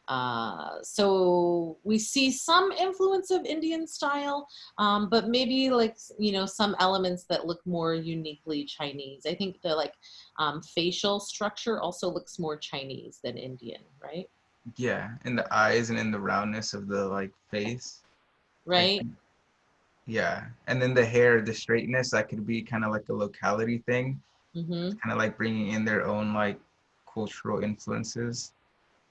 Uh, so we see some influence of Indian style, um, but maybe like, you know, some elements that look more uniquely Chinese. I think the like um, facial structure also looks more Chinese than Indian, right? Yeah. In the eyes and in the roundness of the like face. Right? Yeah. And then the hair, the straightness, that could be kind of like a locality thing, hmm kind of like bringing in their own like cultural influences.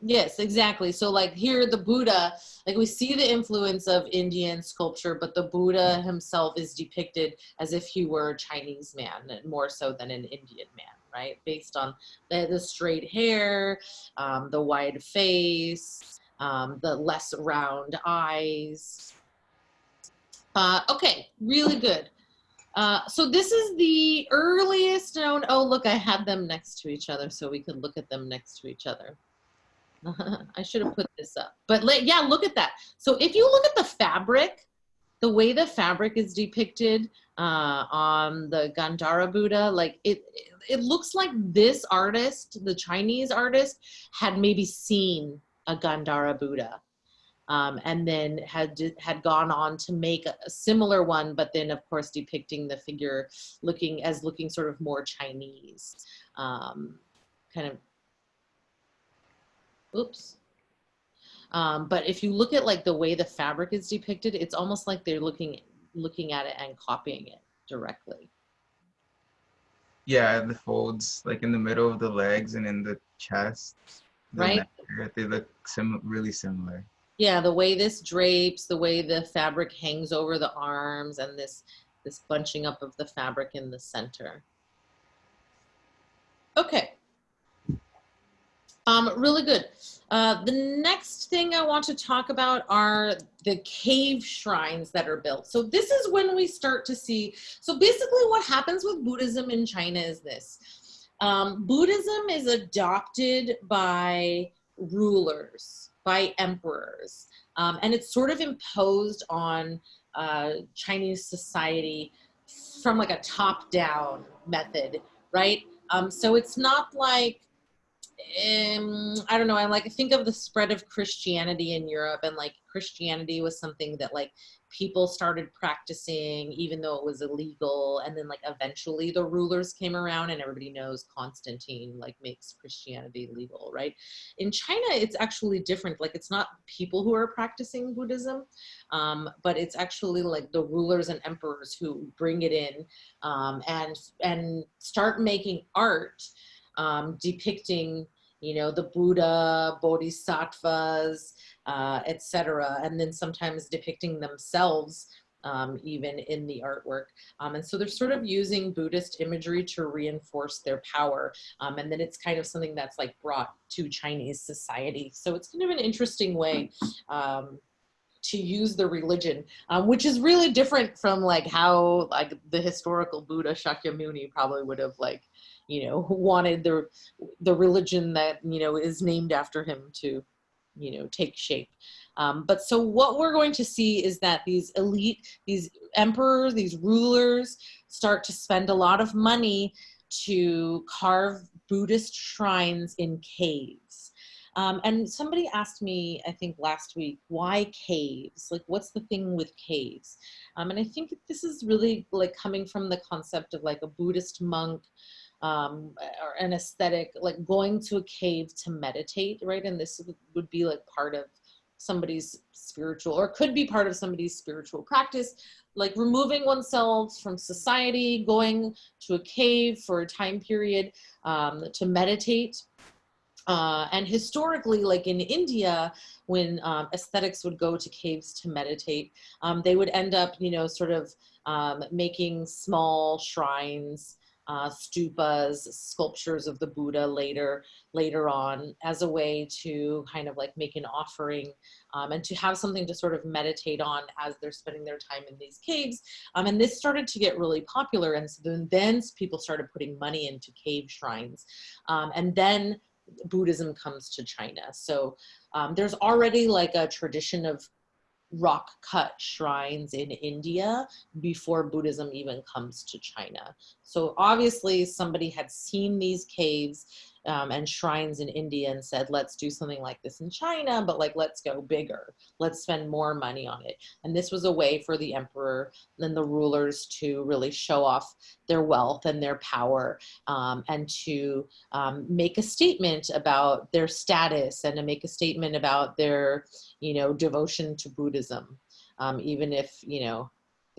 Yes, exactly. So like here, the Buddha, like we see the influence of Indian sculpture, but the Buddha himself is depicted as if he were a Chinese man, more so than an Indian man, right? Based on the, the straight hair, um, the wide face, um, the less round eyes. Uh, okay, really good. Uh, so this is the earliest known, oh look, I had them next to each other so we could look at them next to each other. I should have put this up. But let, yeah, look at that. So if you look at the fabric, the way the fabric is depicted uh, on the Gandhara Buddha, like it, it looks like this artist, the Chinese artist, had maybe seen a Gandhara Buddha. Um, and then had had gone on to make a, similar one, but then of course depicting the figure looking as looking sort of more Chinese, um, kind of oops. Um, but if you look at like the way the fabric is depicted, it's almost like they're looking looking at it and copying it directly. Yeah, the folds like in the middle of the legs and in the chest. the Right. neck They look sim- really similar. Yeah, the way this drapes, the way the fabric hangs over the arms, and this this bunching up of the fabric in the center. Okay. Um, really good. Uh, the next thing I want to talk about are the cave shrines that are built. So this is when we start to see, so basically what happens with Buddhism in China is this. Um, Buddhism is adopted by rulers, by emperors, um, and it's sort of imposed on uh, Chinese society from like a top-down method, right? Um, so it's not like um, I don't know. I like think of the spread of Christianity in Europe, and like Christianity was something that like people started practicing, even though it was illegal. And then like eventually the rulers came around, and everybody knows Constantine like makes Christianity legal, right? In China, it's actually different. Like it's not people who are practicing Buddhism, um, but it's actually like the rulers and emperors who bring it in um, and and start making art um, depicting, you know, the Buddha, bodhisattvas, uh, etc., and then sometimes depicting themselves um, even in the artwork. Um, and so they're sort of using Buddhist imagery to reinforce their power. Um, and then it's kind of something that's like brought to Chinese society. So it's kind of an interesting way um, to use the religion, um, which is really different from like how like the historical Buddha Shakyamuni probably would have like, you know, who wanted the the religion that you know is named after him to, you know, take shape. Um, but so what we're going to see is that these elite, these emperors, these rulers start to spend a lot of money to carve Buddhist shrines in caves. Um, and somebody asked me, I think last week, why caves? Like, what's the thing with caves? Um, and I think this is really like coming from the concept of like a Buddhist monk um, or an aesthetic, like going to a cave to meditate, right? And this would- would be like part of somebody's spiritual or could be part of somebody's spiritual practice like removing oneself from society going to a cave for a time period um, to meditate uh, and historically like in india when um, aesthetics would go to caves to meditate um, they would end up you know sort of um, making small shrines uh, stupas, sculptures of the Buddha later later on as a way to kind of like make an offering um, and to have something to sort of meditate on as they're spending their time in these caves. Um, and this started to get really popular. And so then, then people started putting money into cave shrines. Um, and then Buddhism comes to China. So um, there's already like a tradition of rock cut shrines in India before Buddhism even comes to China. So obviously somebody had seen these caves um, and shrines in India and said, let's do something like this in China, but like, let's go bigger. Let's spend more money on it. And this was a way for the emperor and the rulers to really show off their wealth and their power um, and to um, make a statement about their status and to make a statement about their, you know, devotion to Buddhism. Um, even if, you know,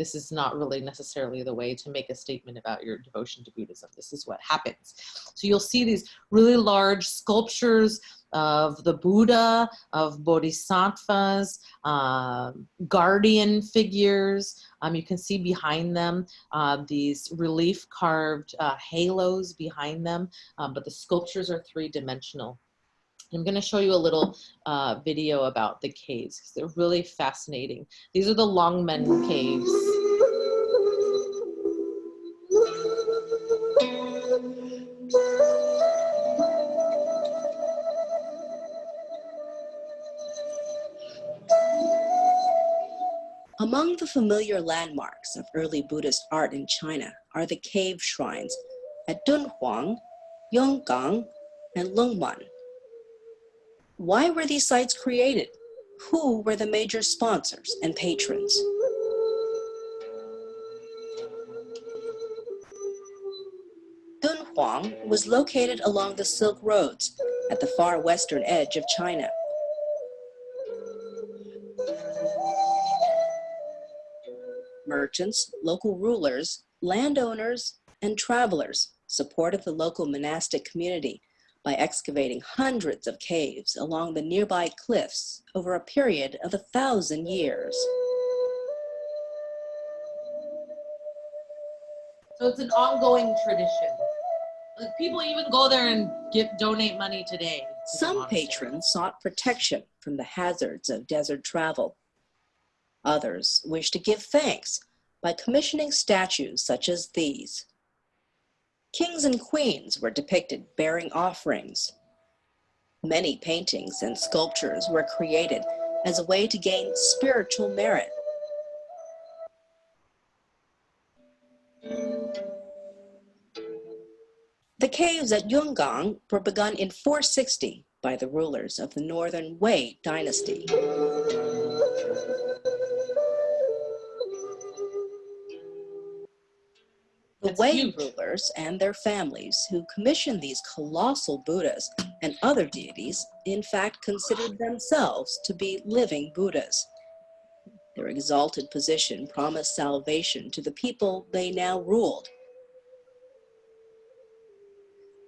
this is not really necessarily the way to make a statement about your devotion to Buddhism. This is what happens. So you'll see these really large sculptures of the Buddha, of bodhisattvas, um, guardian figures. Um, you can see behind them uh, these relief carved uh, halos behind them, um, but the sculptures are three dimensional. I'm going to show you a little uh, video about the caves because they're really fascinating. These are the Longmen caves. The familiar landmarks of early Buddhist art in China are the cave shrines at Dunhuang, Yungang, and Lungmen. Why were these sites created? Who were the major sponsors and patrons? Dunhuang was located along the Silk Roads at the far western edge of China. Merchants, local rulers, landowners, and travelers supported the local monastic community by excavating hundreds of caves along the nearby cliffs over a period of a thousand years. So it's an ongoing tradition. Like people even go there and give donate money today. to Some patrons sought protection from the hazards of desert travel. Others wished to give thanks by commissioning statues such as these. Kings and queens were depicted bearing offerings. Many paintings and sculptures were created as a way to gain spiritual merit. The caves at Yungang were begun in 460 by the rulers of the Northern Wei dynasty. The Wei huge. rulers and their families who commissioned these colossal Buddhas and other deities in fact considered themselves to be living Buddhas. Their exalted position promised salvation to the people they now ruled.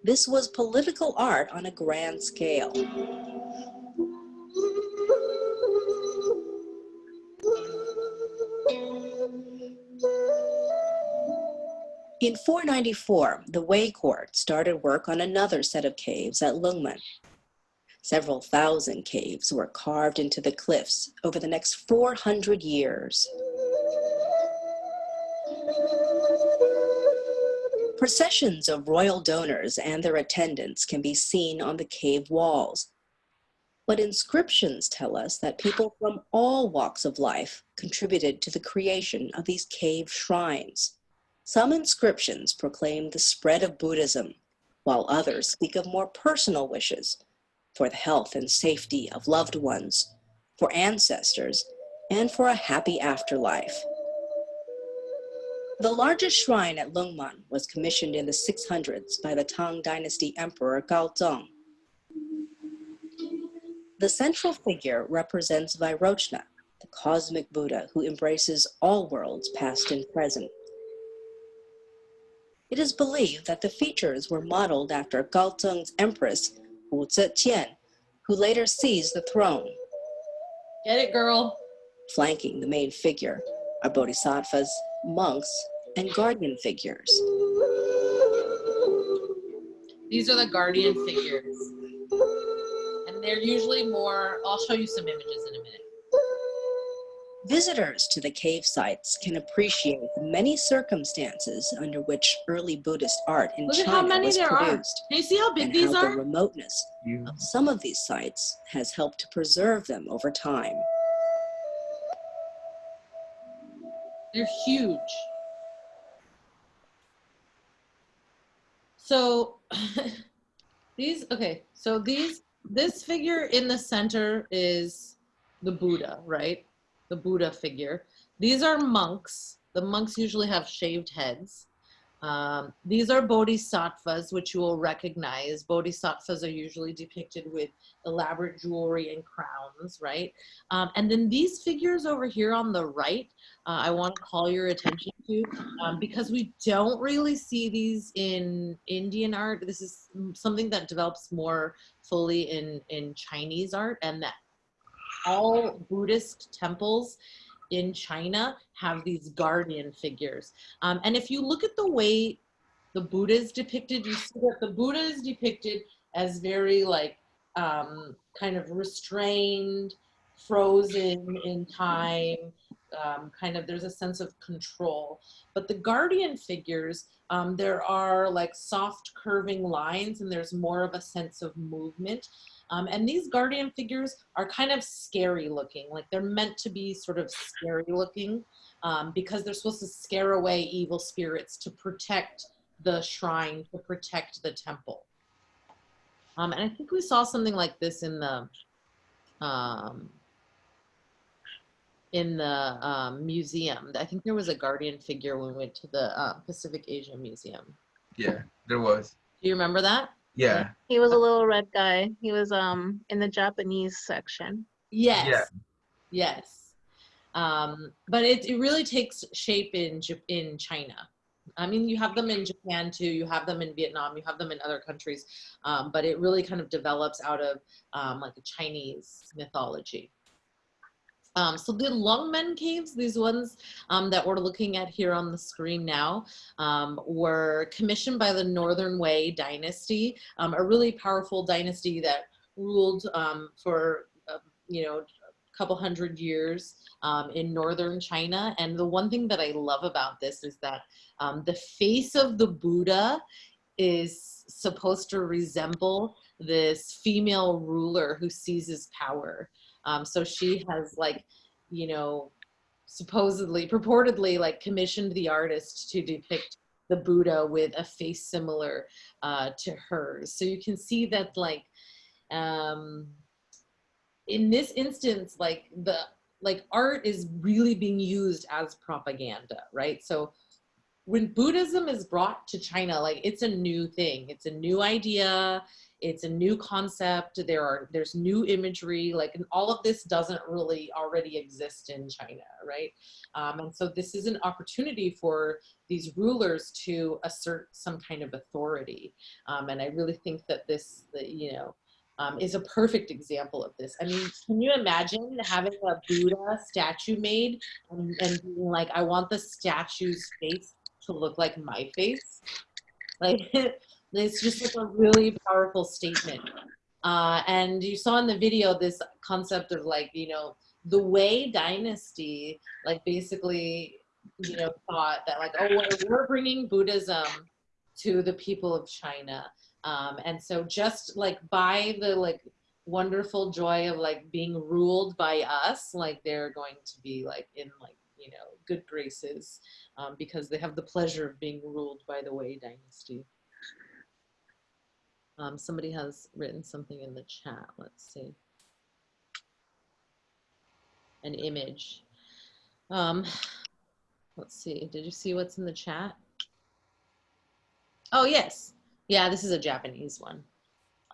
This was political art on a grand scale. In 494, the Wei court started work on another set of caves at Lungmen. Several thousand caves were carved into the cliffs over the next 400 years. Processions of royal donors and their attendants can be seen on the cave walls. But inscriptions tell us that people from all walks of life contributed to the creation of these cave shrines. Some inscriptions proclaim the spread of Buddhism, while others speak of more personal wishes for the health and safety of loved ones, for ancestors, and for a happy afterlife. The largest shrine at Longmen was commissioned in the 600s by the Tang Dynasty Emperor Gaozong. The central figure represents Vairocana, the cosmic Buddha who embraces all worlds, past and present. It is believed that the features were modeled after Gaozong's empress, Wu Zetian, who later seized the throne. Get it, girl? Flanking the main figure are bodhisattvas, monks, and guardian figures. These are the guardian figures. And they're usually more, I'll show you some images in a minute. Visitors to the cave sites can appreciate the many circumstances under which early Buddhist art in Look at how China many was there are. produced, Can you see how big and these how the remoteness You, of some of these sites has helped to preserve them over time. They're huge. So these, okay, so these, this figure in the center is the Buddha, right? The Buddha figure. These are monks. The monks usually have shaved heads. Um, these are bodhisattvas, which you will recognize. Bodhisattvas are usually depicted with elaborate jewelry and crowns, right? Um, and then these figures over here on the right, uh, I want to call your attention to um, because we don't really see these in Indian art. This is something that develops more fully in, in Chinese art and that all Buddhist temples in China have these guardian figures. Um, and if you look at the way the Buddha is depicted, you see that the Buddha is depicted as very like um, kind of restrained, frozen in time, um, kind of there's a sense of control. But the guardian figures, um, there are like soft curving lines and there's more of a sense of movement. Um, and these guardian figures are kind of scary looking, like they're meant to be sort of scary looking um, because they're supposed to scare away evil spirits to protect the shrine, to protect the temple. Um, and I think we saw something like this in the um, in the um, museum. I think there was a guardian figure when we went to the uh, Pacific Asia Museum. yeah, there was. Do you remember that? Yeah, He was a little red guy. He was um in the Japanese section. Yes. Yeah. Yes. Um, but it, it really takes shape in Jap- in China. I mean, you have them in Japan too. You have them in Vietnam. You have them in other countries. Um, but it really kind of develops out of um, like a Chinese mythology. Um, so the Longmen caves, these ones um, that we're looking at here on the screen now, um, were commissioned by the Northern Wei dynasty, um, a really powerful dynasty that ruled um, for uh, you know a couple hundred years um, in northern China. And the one thing that I love about this is that the face of the Buddha is supposed to resemble this female ruler who seizes power. Um, so she has like, you know, supposedly, purportedly like commissioned the artist to depict the Buddha with a face similar uh, to hers. So you can see that like, um, in this instance, like the, like art is really being used as propaganda, right? So when Buddhism is brought to China, like it's a new thing. It's a new idea. It's a new concept. There are there's new imagery. Like and all of this doesn't really already exist in China, right? Um, and so this is an opportunity for these rulers to assert some kind of authority. Um, and I really think that this, the, you know, um, is a perfect example of this. I mean, can you imagine having a Buddha statue made and, and being like, I want the statue's face to look like my face? Like, it's just like a really powerful statement. Uh, and you saw in the video this concept of like, you know, the Wei dynasty, like basically, you know, thought that like, oh, well, we're bringing Buddhism to the people of China. Um, and so just like by the like wonderful joy of like being ruled by us, like they're going to be like in like, you know, good graces um, because they have the pleasure of being ruled by the Wei dynasty. Um, somebody has written something in the chat. Let's see. An image. Um, let's see. Did you see what's in the chat? Oh, yes. Yeah, this is a Japanese one.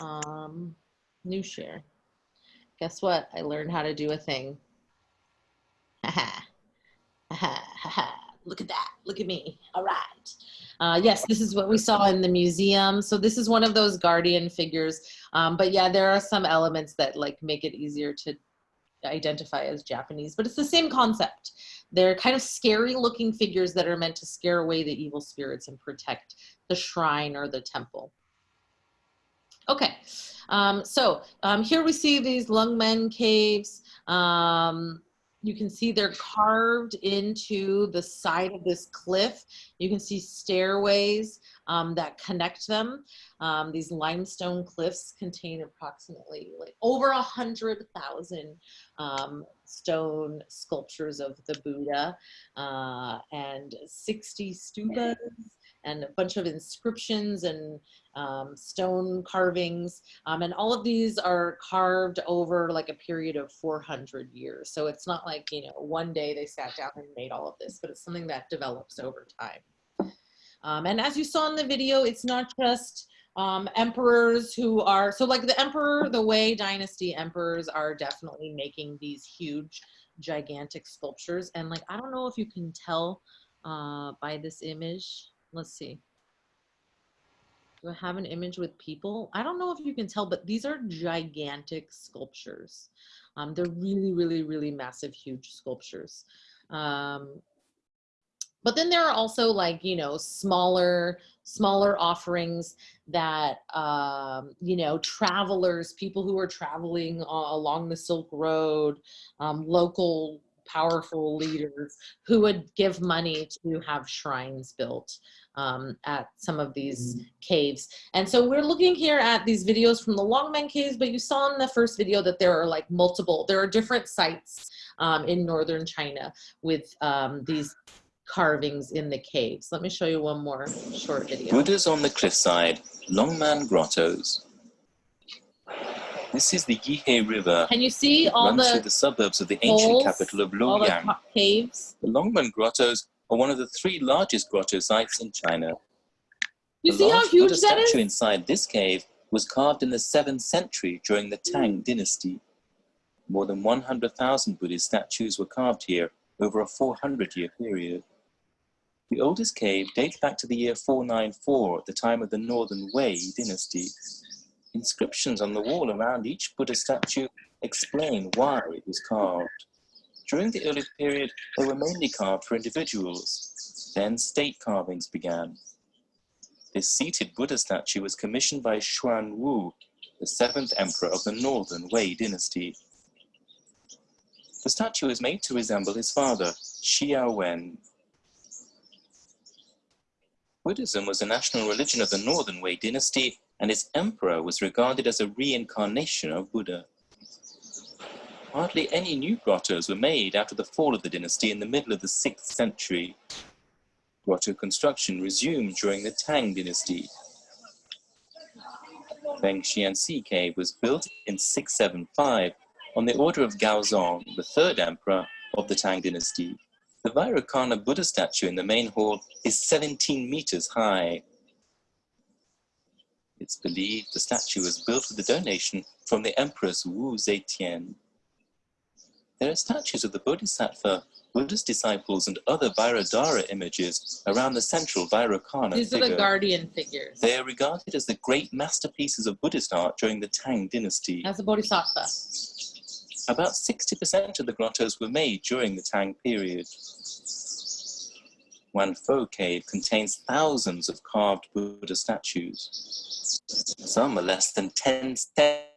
Um, new share. Guess what? I learned how to do a thing. Haha. Haha. Haha. Look at that. Look at me. All right. Uh, yes, this is what we saw in the museum. So this is one of those guardian figures. Um, but yeah, there are some elements that like make it easier to identify as Japanese, but it's the same concept. They're kind of scary looking figures that are meant to scare away the evil spirits and protect the shrine or the temple. Okay, um, so um, here we see these Longmen caves. Um, you can see they're carved into the side of this cliff. You can see stairways um, that connect them. Um, these limestone cliffs contain approximately like over a hundred thousand um, stone sculptures of the Buddha uh, and 60 stupas and a bunch of inscriptions and um, stone carvings. Um, and all of these are carved over like a period of 400 years. So it's not like, you know, one day they sat down and made all of this, but it's something that develops over time. Um, and as you saw in the video, it's not just um, emperors who are, so like the emperor, the Wei dynasty emperors are definitely making these huge, gigantic sculptures. And like, I don't know if you can tell uh, by this image, let's see. I have an image with people? I don't know if you can tell, but these are gigantic sculptures. Um, they're really, really, really massive, huge sculptures. Um, but then there are also like, you know, smaller, smaller offerings that, um, you know, travelers, people who are traveling uh, along the Silk Road, um, local powerful leaders who would give money to have shrines built um, at some of these caves. And so we're looking here at these videos from the Longmen caves, but you saw in the first video that there are like multiple, there are different sites um, in northern China with um, these carvings in the caves. Let me show you one more short video. Buddhas on the cliffside, Longmen Grottos. This is the Yihe River. Can you see all runs through the the suburbs of the ancient holes, capital of all the caves? The Longmen Grottos are one of the three largest grotto sites in China. You the see how huge Buddha that statue is? inside this cave was carved in the 7th century during the Tang dynasty. More than 100,000 Buddhist statues were carved here over a 400-year period. The oldest cave dates back to the year 494 at the time of the Northern Wei dynasty. Inscriptions on the wall around each Buddha statue explain why it was carved. During the early period, they were mainly carved for individuals. Then state carvings began. This seated Buddha statue was commissioned by Xuan Wu, the seventh emperor of the Northern Wei dynasty. The statue is made to resemble his father, Xiao Wen. Buddhism was the national religion of the Northern Wei dynasty, and its emperor was regarded as a reincarnation of Buddha. Hardly any new grottos were made after the fall of the dynasty in the middle of the 6th century. Grotto construction resumed during the Tang dynasty. Feng Xiansi Cave was built in 675 on the order of Gaozong, the third emperor of the Tang dynasty. The Vairocana Buddha statue in the main hall is 17 meters high. It's believed the statue was built with a donation from the Empress Wu Zetian. There are statues of the Bodhisattva, Buddha's disciples, and other Vairadhara images around the central Vairocana These are the guardian figures. They are regarded as the great masterpieces of Buddhist art during the Tang dynasty. As a bodhisattva. About 60% of the grottos were made during the Tang period. Wanfo Cave contains thousands of carved Buddha statues. Some are less than 10 centimeters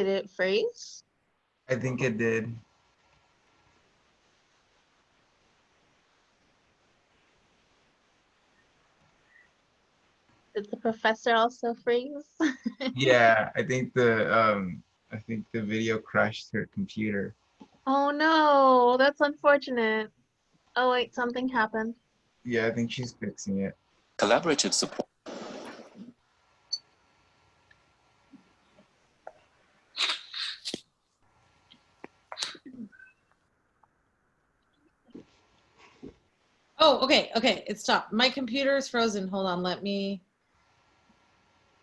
Did it freeze? I think it did. Did the professor also freeze? Yeah, I think the um I think the video crashed her computer. oh no, that's unfortunate. Oh wait, something happened. Yeah, I think she's fixing it. Collaborative support. Oh, okay, okay, it stopped. My computer is frozen. Hold on, let me,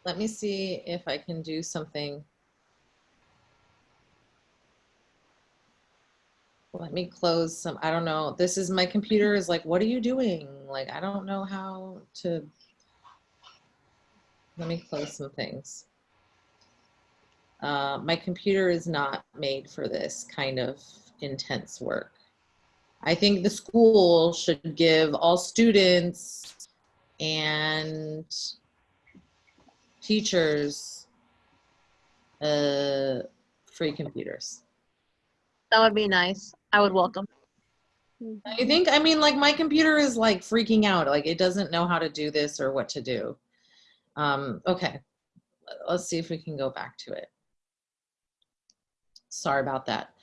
let me see if I can do something. Let me close some, I don't know. This is, my computer is like, what are you doing? Like, I don't know how to. Let me close some things. Uh, my computer is not made for this kind of intense work. I think the school should give all students and teachers uh, free computers. That would be nice. I would welcome. I think? I mean, like my computer is like freaking out. Like it doesn't know how to do this or what to do. Um, okay, let's see if we can go back to it. Sorry about that.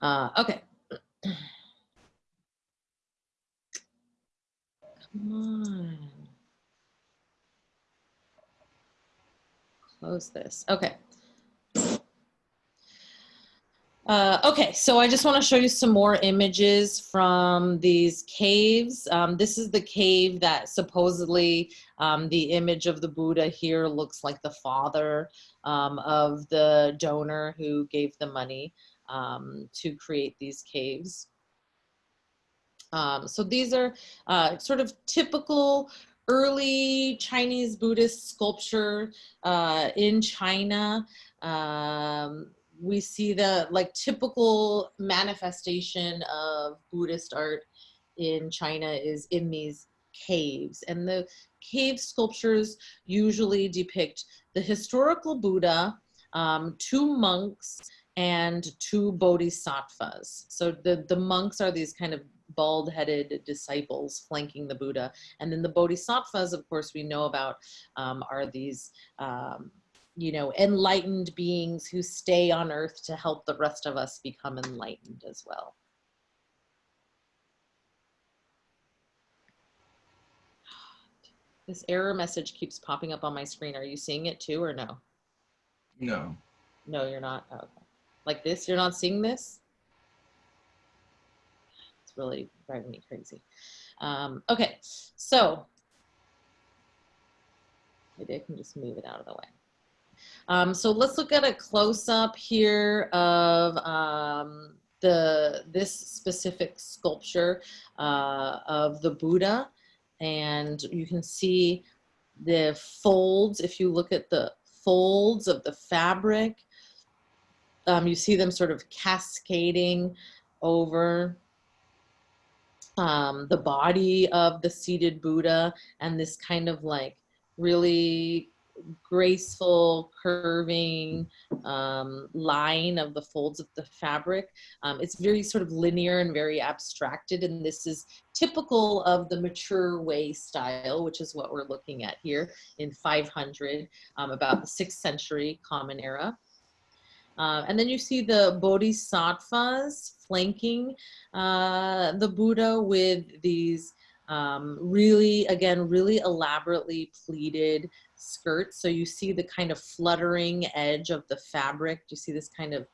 Uh, okay. Come on. Close this. Okay. Uh, okay, so I just want to show you some more images from these caves. Um, this is the cave that supposedly um, the image of the Buddha here looks like the father um, of the donor who gave the money um, to create these caves. Um, so these are uh, sort of typical early Chinese Buddhist sculpture uh, in China. Um, we see the like typical manifestation of Buddhist art in China is in these caves. And the cave sculptures usually depict the historical Buddha, um, two monks, and two bodhisattvas. So the, the monks are these kind of bald-headed disciples flanking the Buddha. And then the bodhisattvas, of course, we know about um, are these, um, you know, enlightened beings who stay on earth to help the rest of us become enlightened as well. This error message keeps popping up on my screen. Are you seeing it too or no? No. No, you're not. Oh, okay. Like this, you're not seeing this? Really driving me crazy. Um, okay, so maybe I can just move it out of the way. Um, so let's look at a close-up here of um, the this specific sculpture uh, of the Buddha. And you can see the folds, if you look at the folds of the fabric, um, you see them sort of cascading over um, the body of the seated Buddha and this kind of like really graceful curving um, line of the folds of the fabric. Um, it's very sort of linear and very abstracted and this is typical of the mature Wei style which is what we're looking at here in 500 um, about the 6th century common era. Uh, and then you see the bodhisattvas flanking uh, the Buddha with these um, really, again, really elaborately pleated skirts. So you see the kind of fluttering edge of the fabric. You see this kind of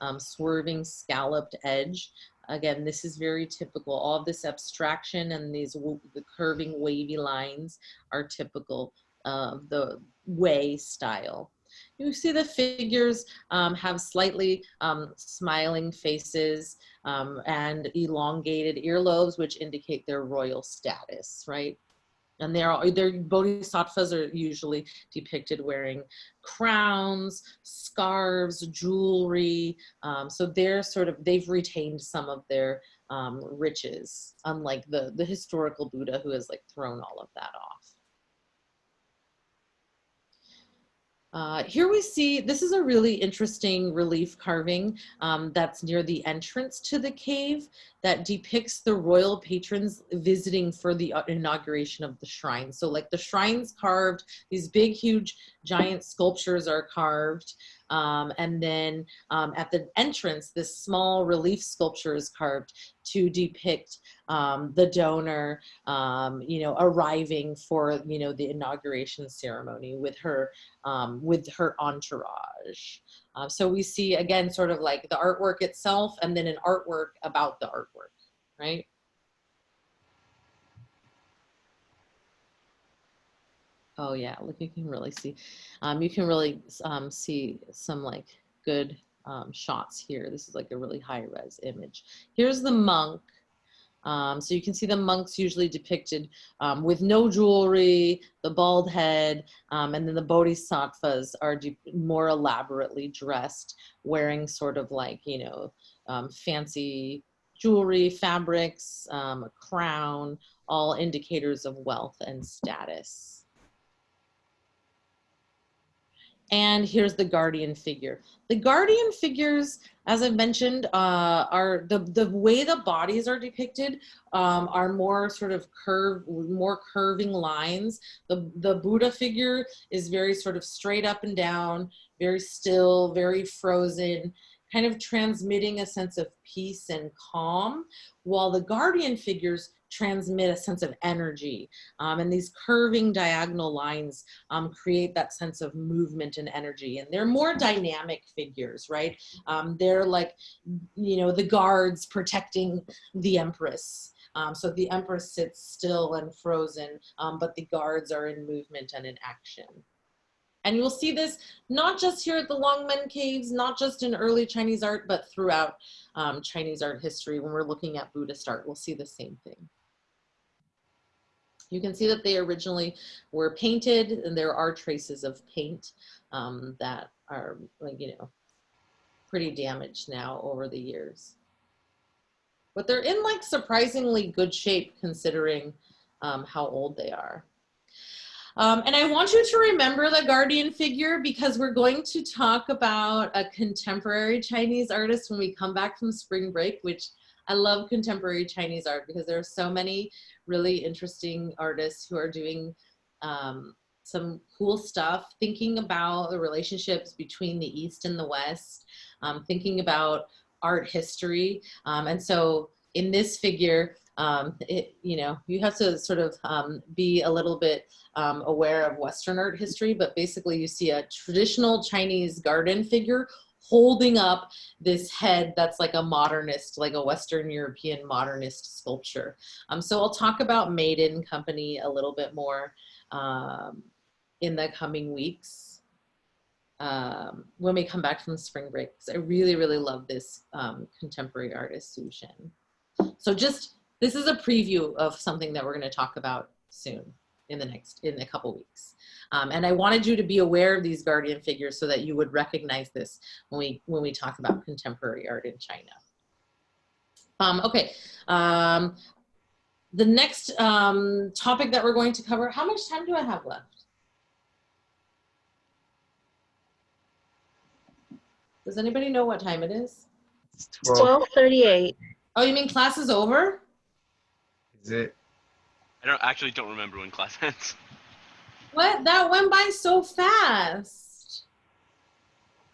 um, swerving scalloped edge. Again, this is very typical. All this abstraction and these the curving wavy lines are typical of the Wei style. You see the figures um, have slightly um, smiling faces um, and elongated earlobes, which indicate their royal status, right? And they're, their bodhisattvas are usually depicted wearing crowns, scarves, jewelry. Um, so they're sort of, they've retained some of their um, riches, unlike the, the historical Buddha who has like thrown all of that off. Uh, here we see, this is a really interesting relief carving um, that's near the entrance to the cave that depicts the royal patrons visiting for the uh, inauguration of the shrine. So like the shrine's carved, these big, huge, giant sculptures are carved. Um, and then um, at the entrance, this small relief sculpture is carved to depict um, the donor, um, you know, arriving for, you know, the inauguration ceremony with her, um, with her entourage. Uh, so we see again, sort of like the artwork itself and then an artwork about the artwork, right? Oh yeah, look, you can really see, um, you can really um, see some like good um, shots here. This is like a really high res image. Here's the monk. Um, so you can see the monks usually depicted um, with no jewelry, the bald head, um, and then the bodhisattvas are more elaborately dressed, wearing sort of like, you know, fancy jewelry, fabrics, a crown, all indicators of wealth and status. And here's the guardian figure. The guardian figures, as I mentioned, uh, are the, the way the bodies are depicted um, are more sort of curve, more curving lines. The, the Buddha figure is very sort of straight up and down, very still, very frozen, kind of transmitting a sense of peace and calm, while the guardian figures transmit a sense of energy. Um, and these curving diagonal lines um, create that sense of movement and energy. And they're more dynamic figures, right? Um, they're like, you know, the guards protecting the empress. Um, so the empress sits still and frozen, um, but the guards are in movement and in action. And you'll see this not just here at the Longmen Caves, not just in early Chinese art, but throughout um, Chinese art history. When we're looking at Buddhist art, we'll see the same thing. You can see that they originally were painted and there are traces of paint um, that are like, you know, pretty damaged now over the years. But they're in like surprisingly good shape considering um, how old they are. Um, and I want you to remember the guardian figure because we're going to talk about a contemporary Chinese artist when we come back from spring break, which I love contemporary Chinese art because there are so many really interesting artists who are doing um, some cool stuff, thinking about the relationships between the East and the West, um, thinking about art history. Um, and so in this figure, um, it, you know, you have to sort of um, be a little bit um, aware of Western art history, but basically you see a traditional Chinese guardian figure holding up this head that's like a modernist, like a Western European modernist sculpture. Um, so I'll talk about MadeIn Company a little bit more um, in the coming weeks um, when we come back from spring break. I really, really love this um, contemporary artist, Xu Zhen. So just, this is a preview of something that we're gonna talk about soon in the next, in a couple weeks. Um, and I wanted you to be aware of these guardian figures so that you would recognize this when we, when we talk about contemporary art in China. Um, okay, um, the next um, topic that we're going to cover, how much time do I have left? Does anybody know what time it is? It's 12. 1238. Oh, you mean class is over? Is it? I don't actually don't remember when class ends. What? That went by so fast.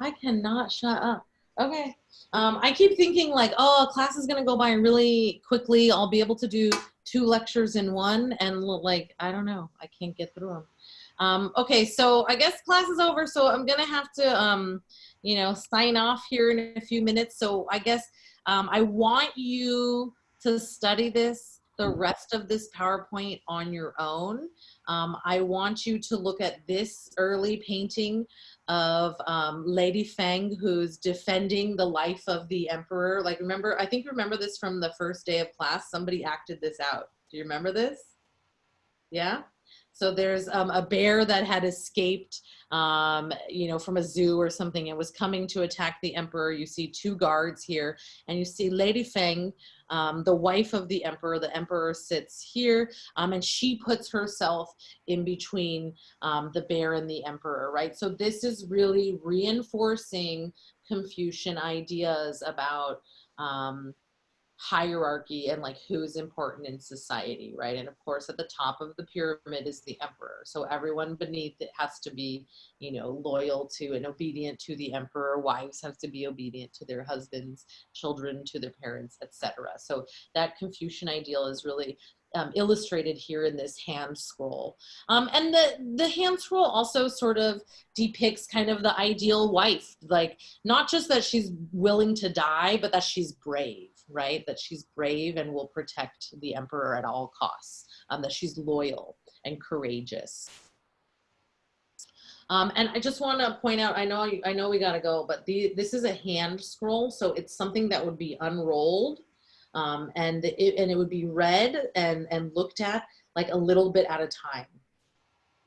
I cannot shut up. Okay. Um, I keep thinking like, oh, class is gonna go by really quickly. I'll be able to do two lectures in one, and like, I don't know, I can't get through them. Um, okay, so I guess class is over, so I'm gonna have to, um, you know, sign off here in a few minutes. So I guess um, I want you to study this, the rest of this PowerPoint on your own. Um, I want you to look at this early painting of um, Lady Feng who's defending the life of the emperor. Like remember, I think remember this from the first day of class, somebody acted this out. Do you remember this? Yeah? So there's um, a bear that had escaped, um, you know, from a zoo or something and was coming to attack the emperor. You see two guards here, and you see Lady Feng, um, the wife of the emperor. The emperor sits here, um, and she puts herself in between um, the bear and the emperor, right? So this is really reinforcing Confucian ideas about um, hierarchy and like who's important in society, right? And of course, at the top of the pyramid is the emperor. So everyone beneath it has to be, you know, loyal to and obedient to the emperor. Wives have to be obedient to their husbands, children to their parents, etc. So that Confucian ideal is really um, illustrated here in this hand scroll. Um, and the, the hand scroll also sort of depicts kind of the ideal wife, like not just that she's willing to die, but that she's brave, right? That she's brave and will protect the emperor at all costs, um, that she's loyal and courageous. Um, and I just want to point out, I know, I know we got to go, but the, this is a hand scroll. So it's something that would be unrolled um, and it, and it would be read and, and looked at like a little bit at a time.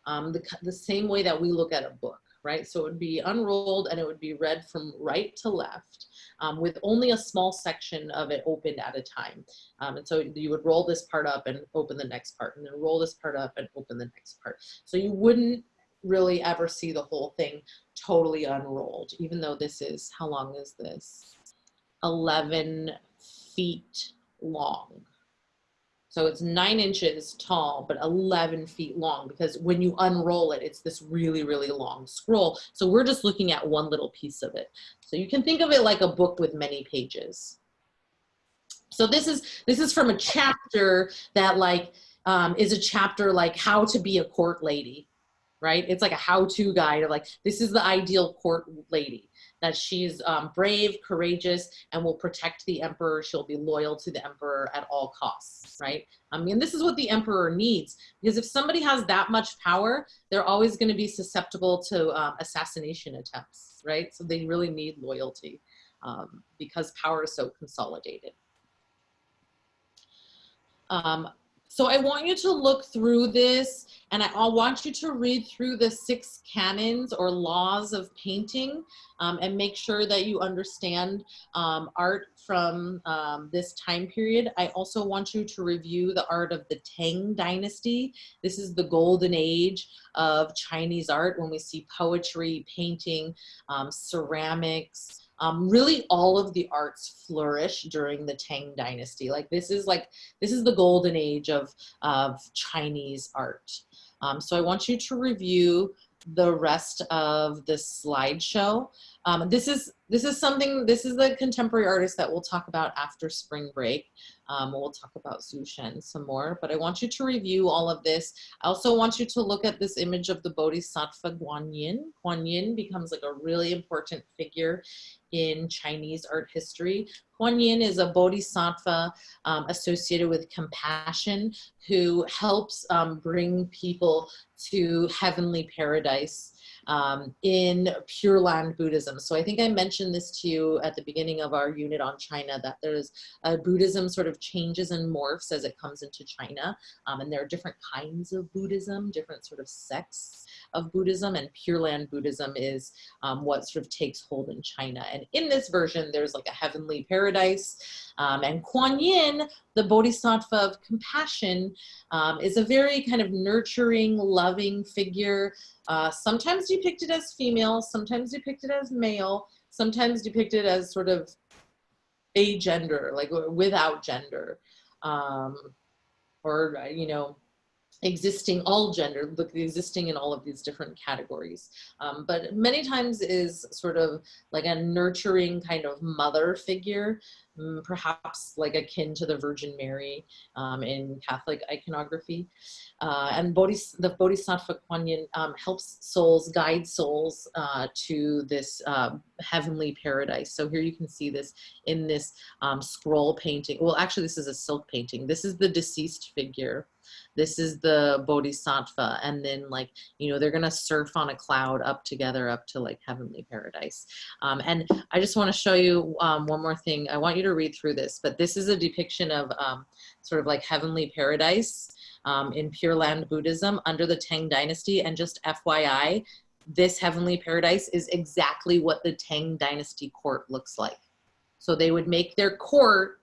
Um, the, the same way that we look at a book, right? So it would be unrolled and it would be read from right to left um, with only a small section of it opened at a time. Um, and so you would roll this part up and open the next part and then roll this part up and open the next part. So you wouldn't really ever see the whole thing totally unrolled, even though this is, how long is this? 11 feet long. So it's nine inches tall, but 11 feet long because when you unroll it, it's this really, really long scroll. So we're just looking at one little piece of it. So you can think of it like a book with many pages. So this is, this is from a chapter that like, um, is a chapter like how to be a court lady, right? It's like a how-to guide of like, this is the ideal court lady that she's um, brave, courageous, and will protect the emperor. She'll be loyal to the emperor at all costs, right? I mean, this is what the emperor needs because if somebody has that much power, they're always going to be susceptible to um, assassination attempts, right? So they really need loyalty um, because power is so consolidated. Um, so I want you to look through this and I want you to read through the six canons or laws of painting um, and make sure that you understand um, art from um, this time period. I also want you to review the art of the Tang dynasty. This is the golden age of Chinese art when we see poetry, painting, um, ceramics, um, really all of the arts flourish during the Tang dynasty. Like this is like, this is the golden age of, of Chinese art. Um, so I want you to review the rest of the slideshow. Um, this is this is something, this is the contemporary artist that we'll talk about after spring break. Um, we'll talk about Xu Zhen some more, but I want you to review all of this. I also want you to look at this image of the Bodhisattva Guanyin. Guanyin becomes like a really important figure in Chinese art history. Guanyin is a bodhisattva um, associated with compassion who helps um, bring people to heavenly paradise um, in Pure Land Buddhism. So I think I mentioned this to you at the beginning of our unit on China, that there's a Buddhism sort of changes and morphs as it comes into China. Um, and there are different kinds of Buddhism, different sort of sects of Buddhism and Pure Land Buddhism is um, what sort of takes hold in China. And in this version, there's like a heavenly paradise. Um, and Kuan Yin, the Bodhisattva of compassion, um, is a very kind of nurturing, loving figure, uh, sometimes depicted as female, sometimes depicted as male, sometimes depicted as sort of a gender, like without gender. Um, or, you know, existing all gender look existing in all of these different categories. Um, but many times is sort of like a nurturing kind of mother figure perhaps like akin to the Virgin Mary um, in Catholic iconography. Uh, and Bodhis the Bodhisattva Kuan Yin um, helps souls guide souls uh, to this uh, heavenly paradise. So here you can see this in this um, scroll painting. Well actually this is a silk painting. This is the deceased figure. This is the bodhisattva. And then like you know they're gonna surf on a cloud up together up to like heavenly paradise. Um, and i just want to show you um, one more thing. I want you to read through this but this is a depiction of um, sort of like heavenly paradise um, in Pure Land Buddhism under the Tang Dynasty. And just FYI, this heavenly paradise is exactly what the Tang Dynasty court looks like. So they would make their court,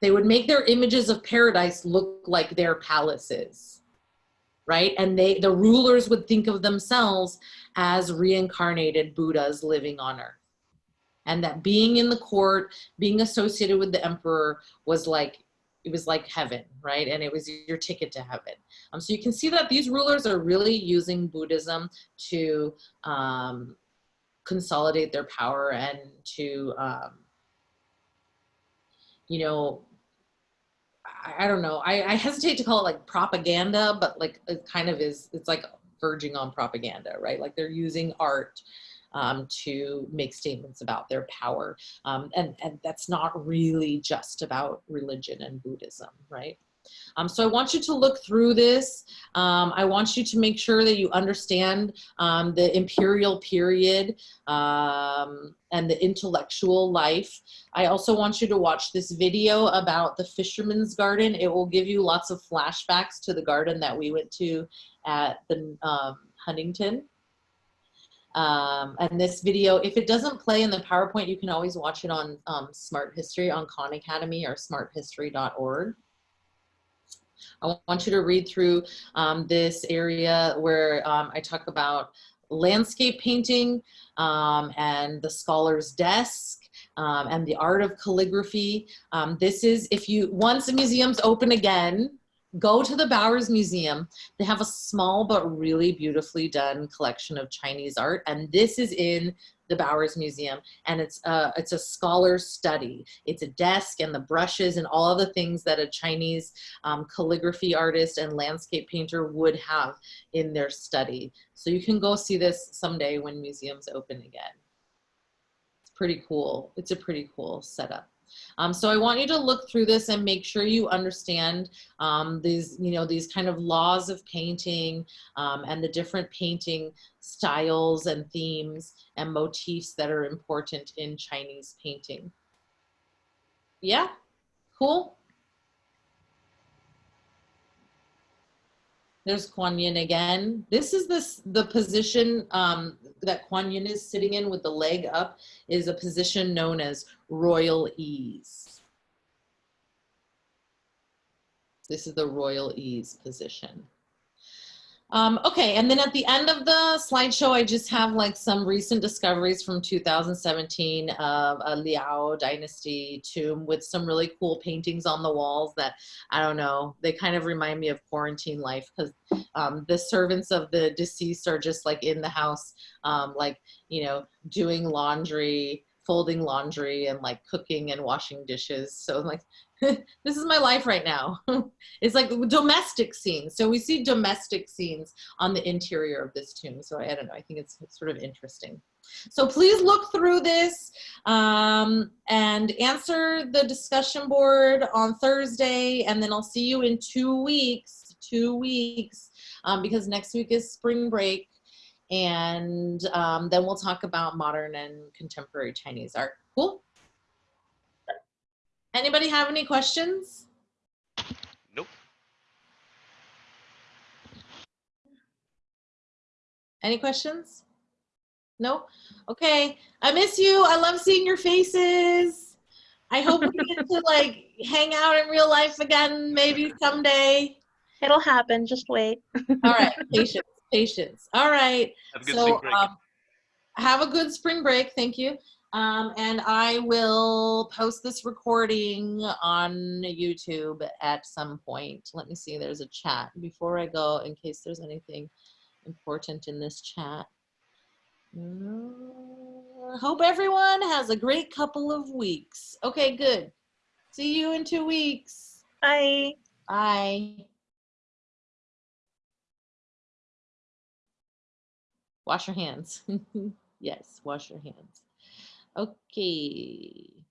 they would make their images of paradise look like their palaces, right? And they, the rulers would think of themselves as reincarnated Buddhas living on earth. And that being in the court, being associated with the emperor was like, it was like heaven, right? And it was your ticket to heaven. Um, so you can see that these rulers are really using Buddhism to um, consolidate their power and to, um, you know, I, don't know. I, I hesitate to call it like propaganda, but like it kind of is, it's like verging on propaganda, right? Like they're using art um, to make statements about their power. Um, and, and that's not really just about religion and Buddhism, right? Um, so I want you to look through this. Um, I want you to make sure that you understand um, the imperial period um, and the intellectual life. I also want you to watch this video about the fisherman's garden. It will give you lots of flashbacks to the garden that we went to at the um, Huntington. Um, and this video, if it doesn't play in the PowerPoint, you can always watch it on um, Smart History on Khan Academy or smarthistory.org. I want you to read through um, this area where um, I talk about landscape painting um, and the scholar's desk um, and the art of calligraphy. This is, if you, once the museum's open again, go to the Bowers Museum. They have a small but really beautifully done collection of Chinese art. And this is in the Bowers Museum. And it's a, it's a scholar's study. It's a desk and the brushes and all of the things that a Chinese um, calligraphy artist and landscape painter would have in their study. So you can go see this someday when museums open again. It's pretty cool. It's a pretty cool setup. Um, so I want you to look through this and make sure you understand um, these, you know, these kind of laws of painting um, and the different painting styles and themes and motifs that are important in Chinese painting. Yeah, cool. There's Kuan Yin again. This is this the position um, that Kuan Yin is sitting in with the leg up is a position known as royal ease. This is the royal ease position. Um, okay, and then at the end of the slideshow, I just have like some recent discoveries from 2017 of a Liao dynasty tomb with some really cool paintings on the walls that, I don't know, they kind of remind me of quarantine life because um, the servants of the deceased are just like in the house, um, like, you know, doing laundry, folding laundry and like cooking and washing dishes. So like, this is my life right now. it's like domestic scenes. So we see domestic scenes on the interior of this tomb. So I don't know, I think it's, it's sort of interesting. So please look through this um, and answer the discussion board on Thursday. And then I'll see you in two weeks, two weeks, um, because next week is spring break. And um, then we'll talk about modern and contemporary Chinese art. Cool? Anybody have any questions? Nope. Any questions? No? Okay. I miss you. I love seeing your faces. I hope we get to like hang out in real life again maybe someday. It'll happen. Just wait. All right. Patience. Patience. All right. Have a good so spring break. um, have a good spring break. Thank you. Um, and I will post this recording on YouTube at some point. Let me see, there's a chat before I go in case there's anything important in this chat. Uh, hope everyone has a great couple of weeks. Okay, good. See you in two weeks. Bye. Bye. Wash your hands. yes, wash your hands. Okay.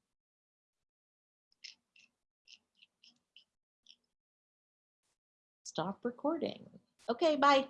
Stop recording. Okay, bye.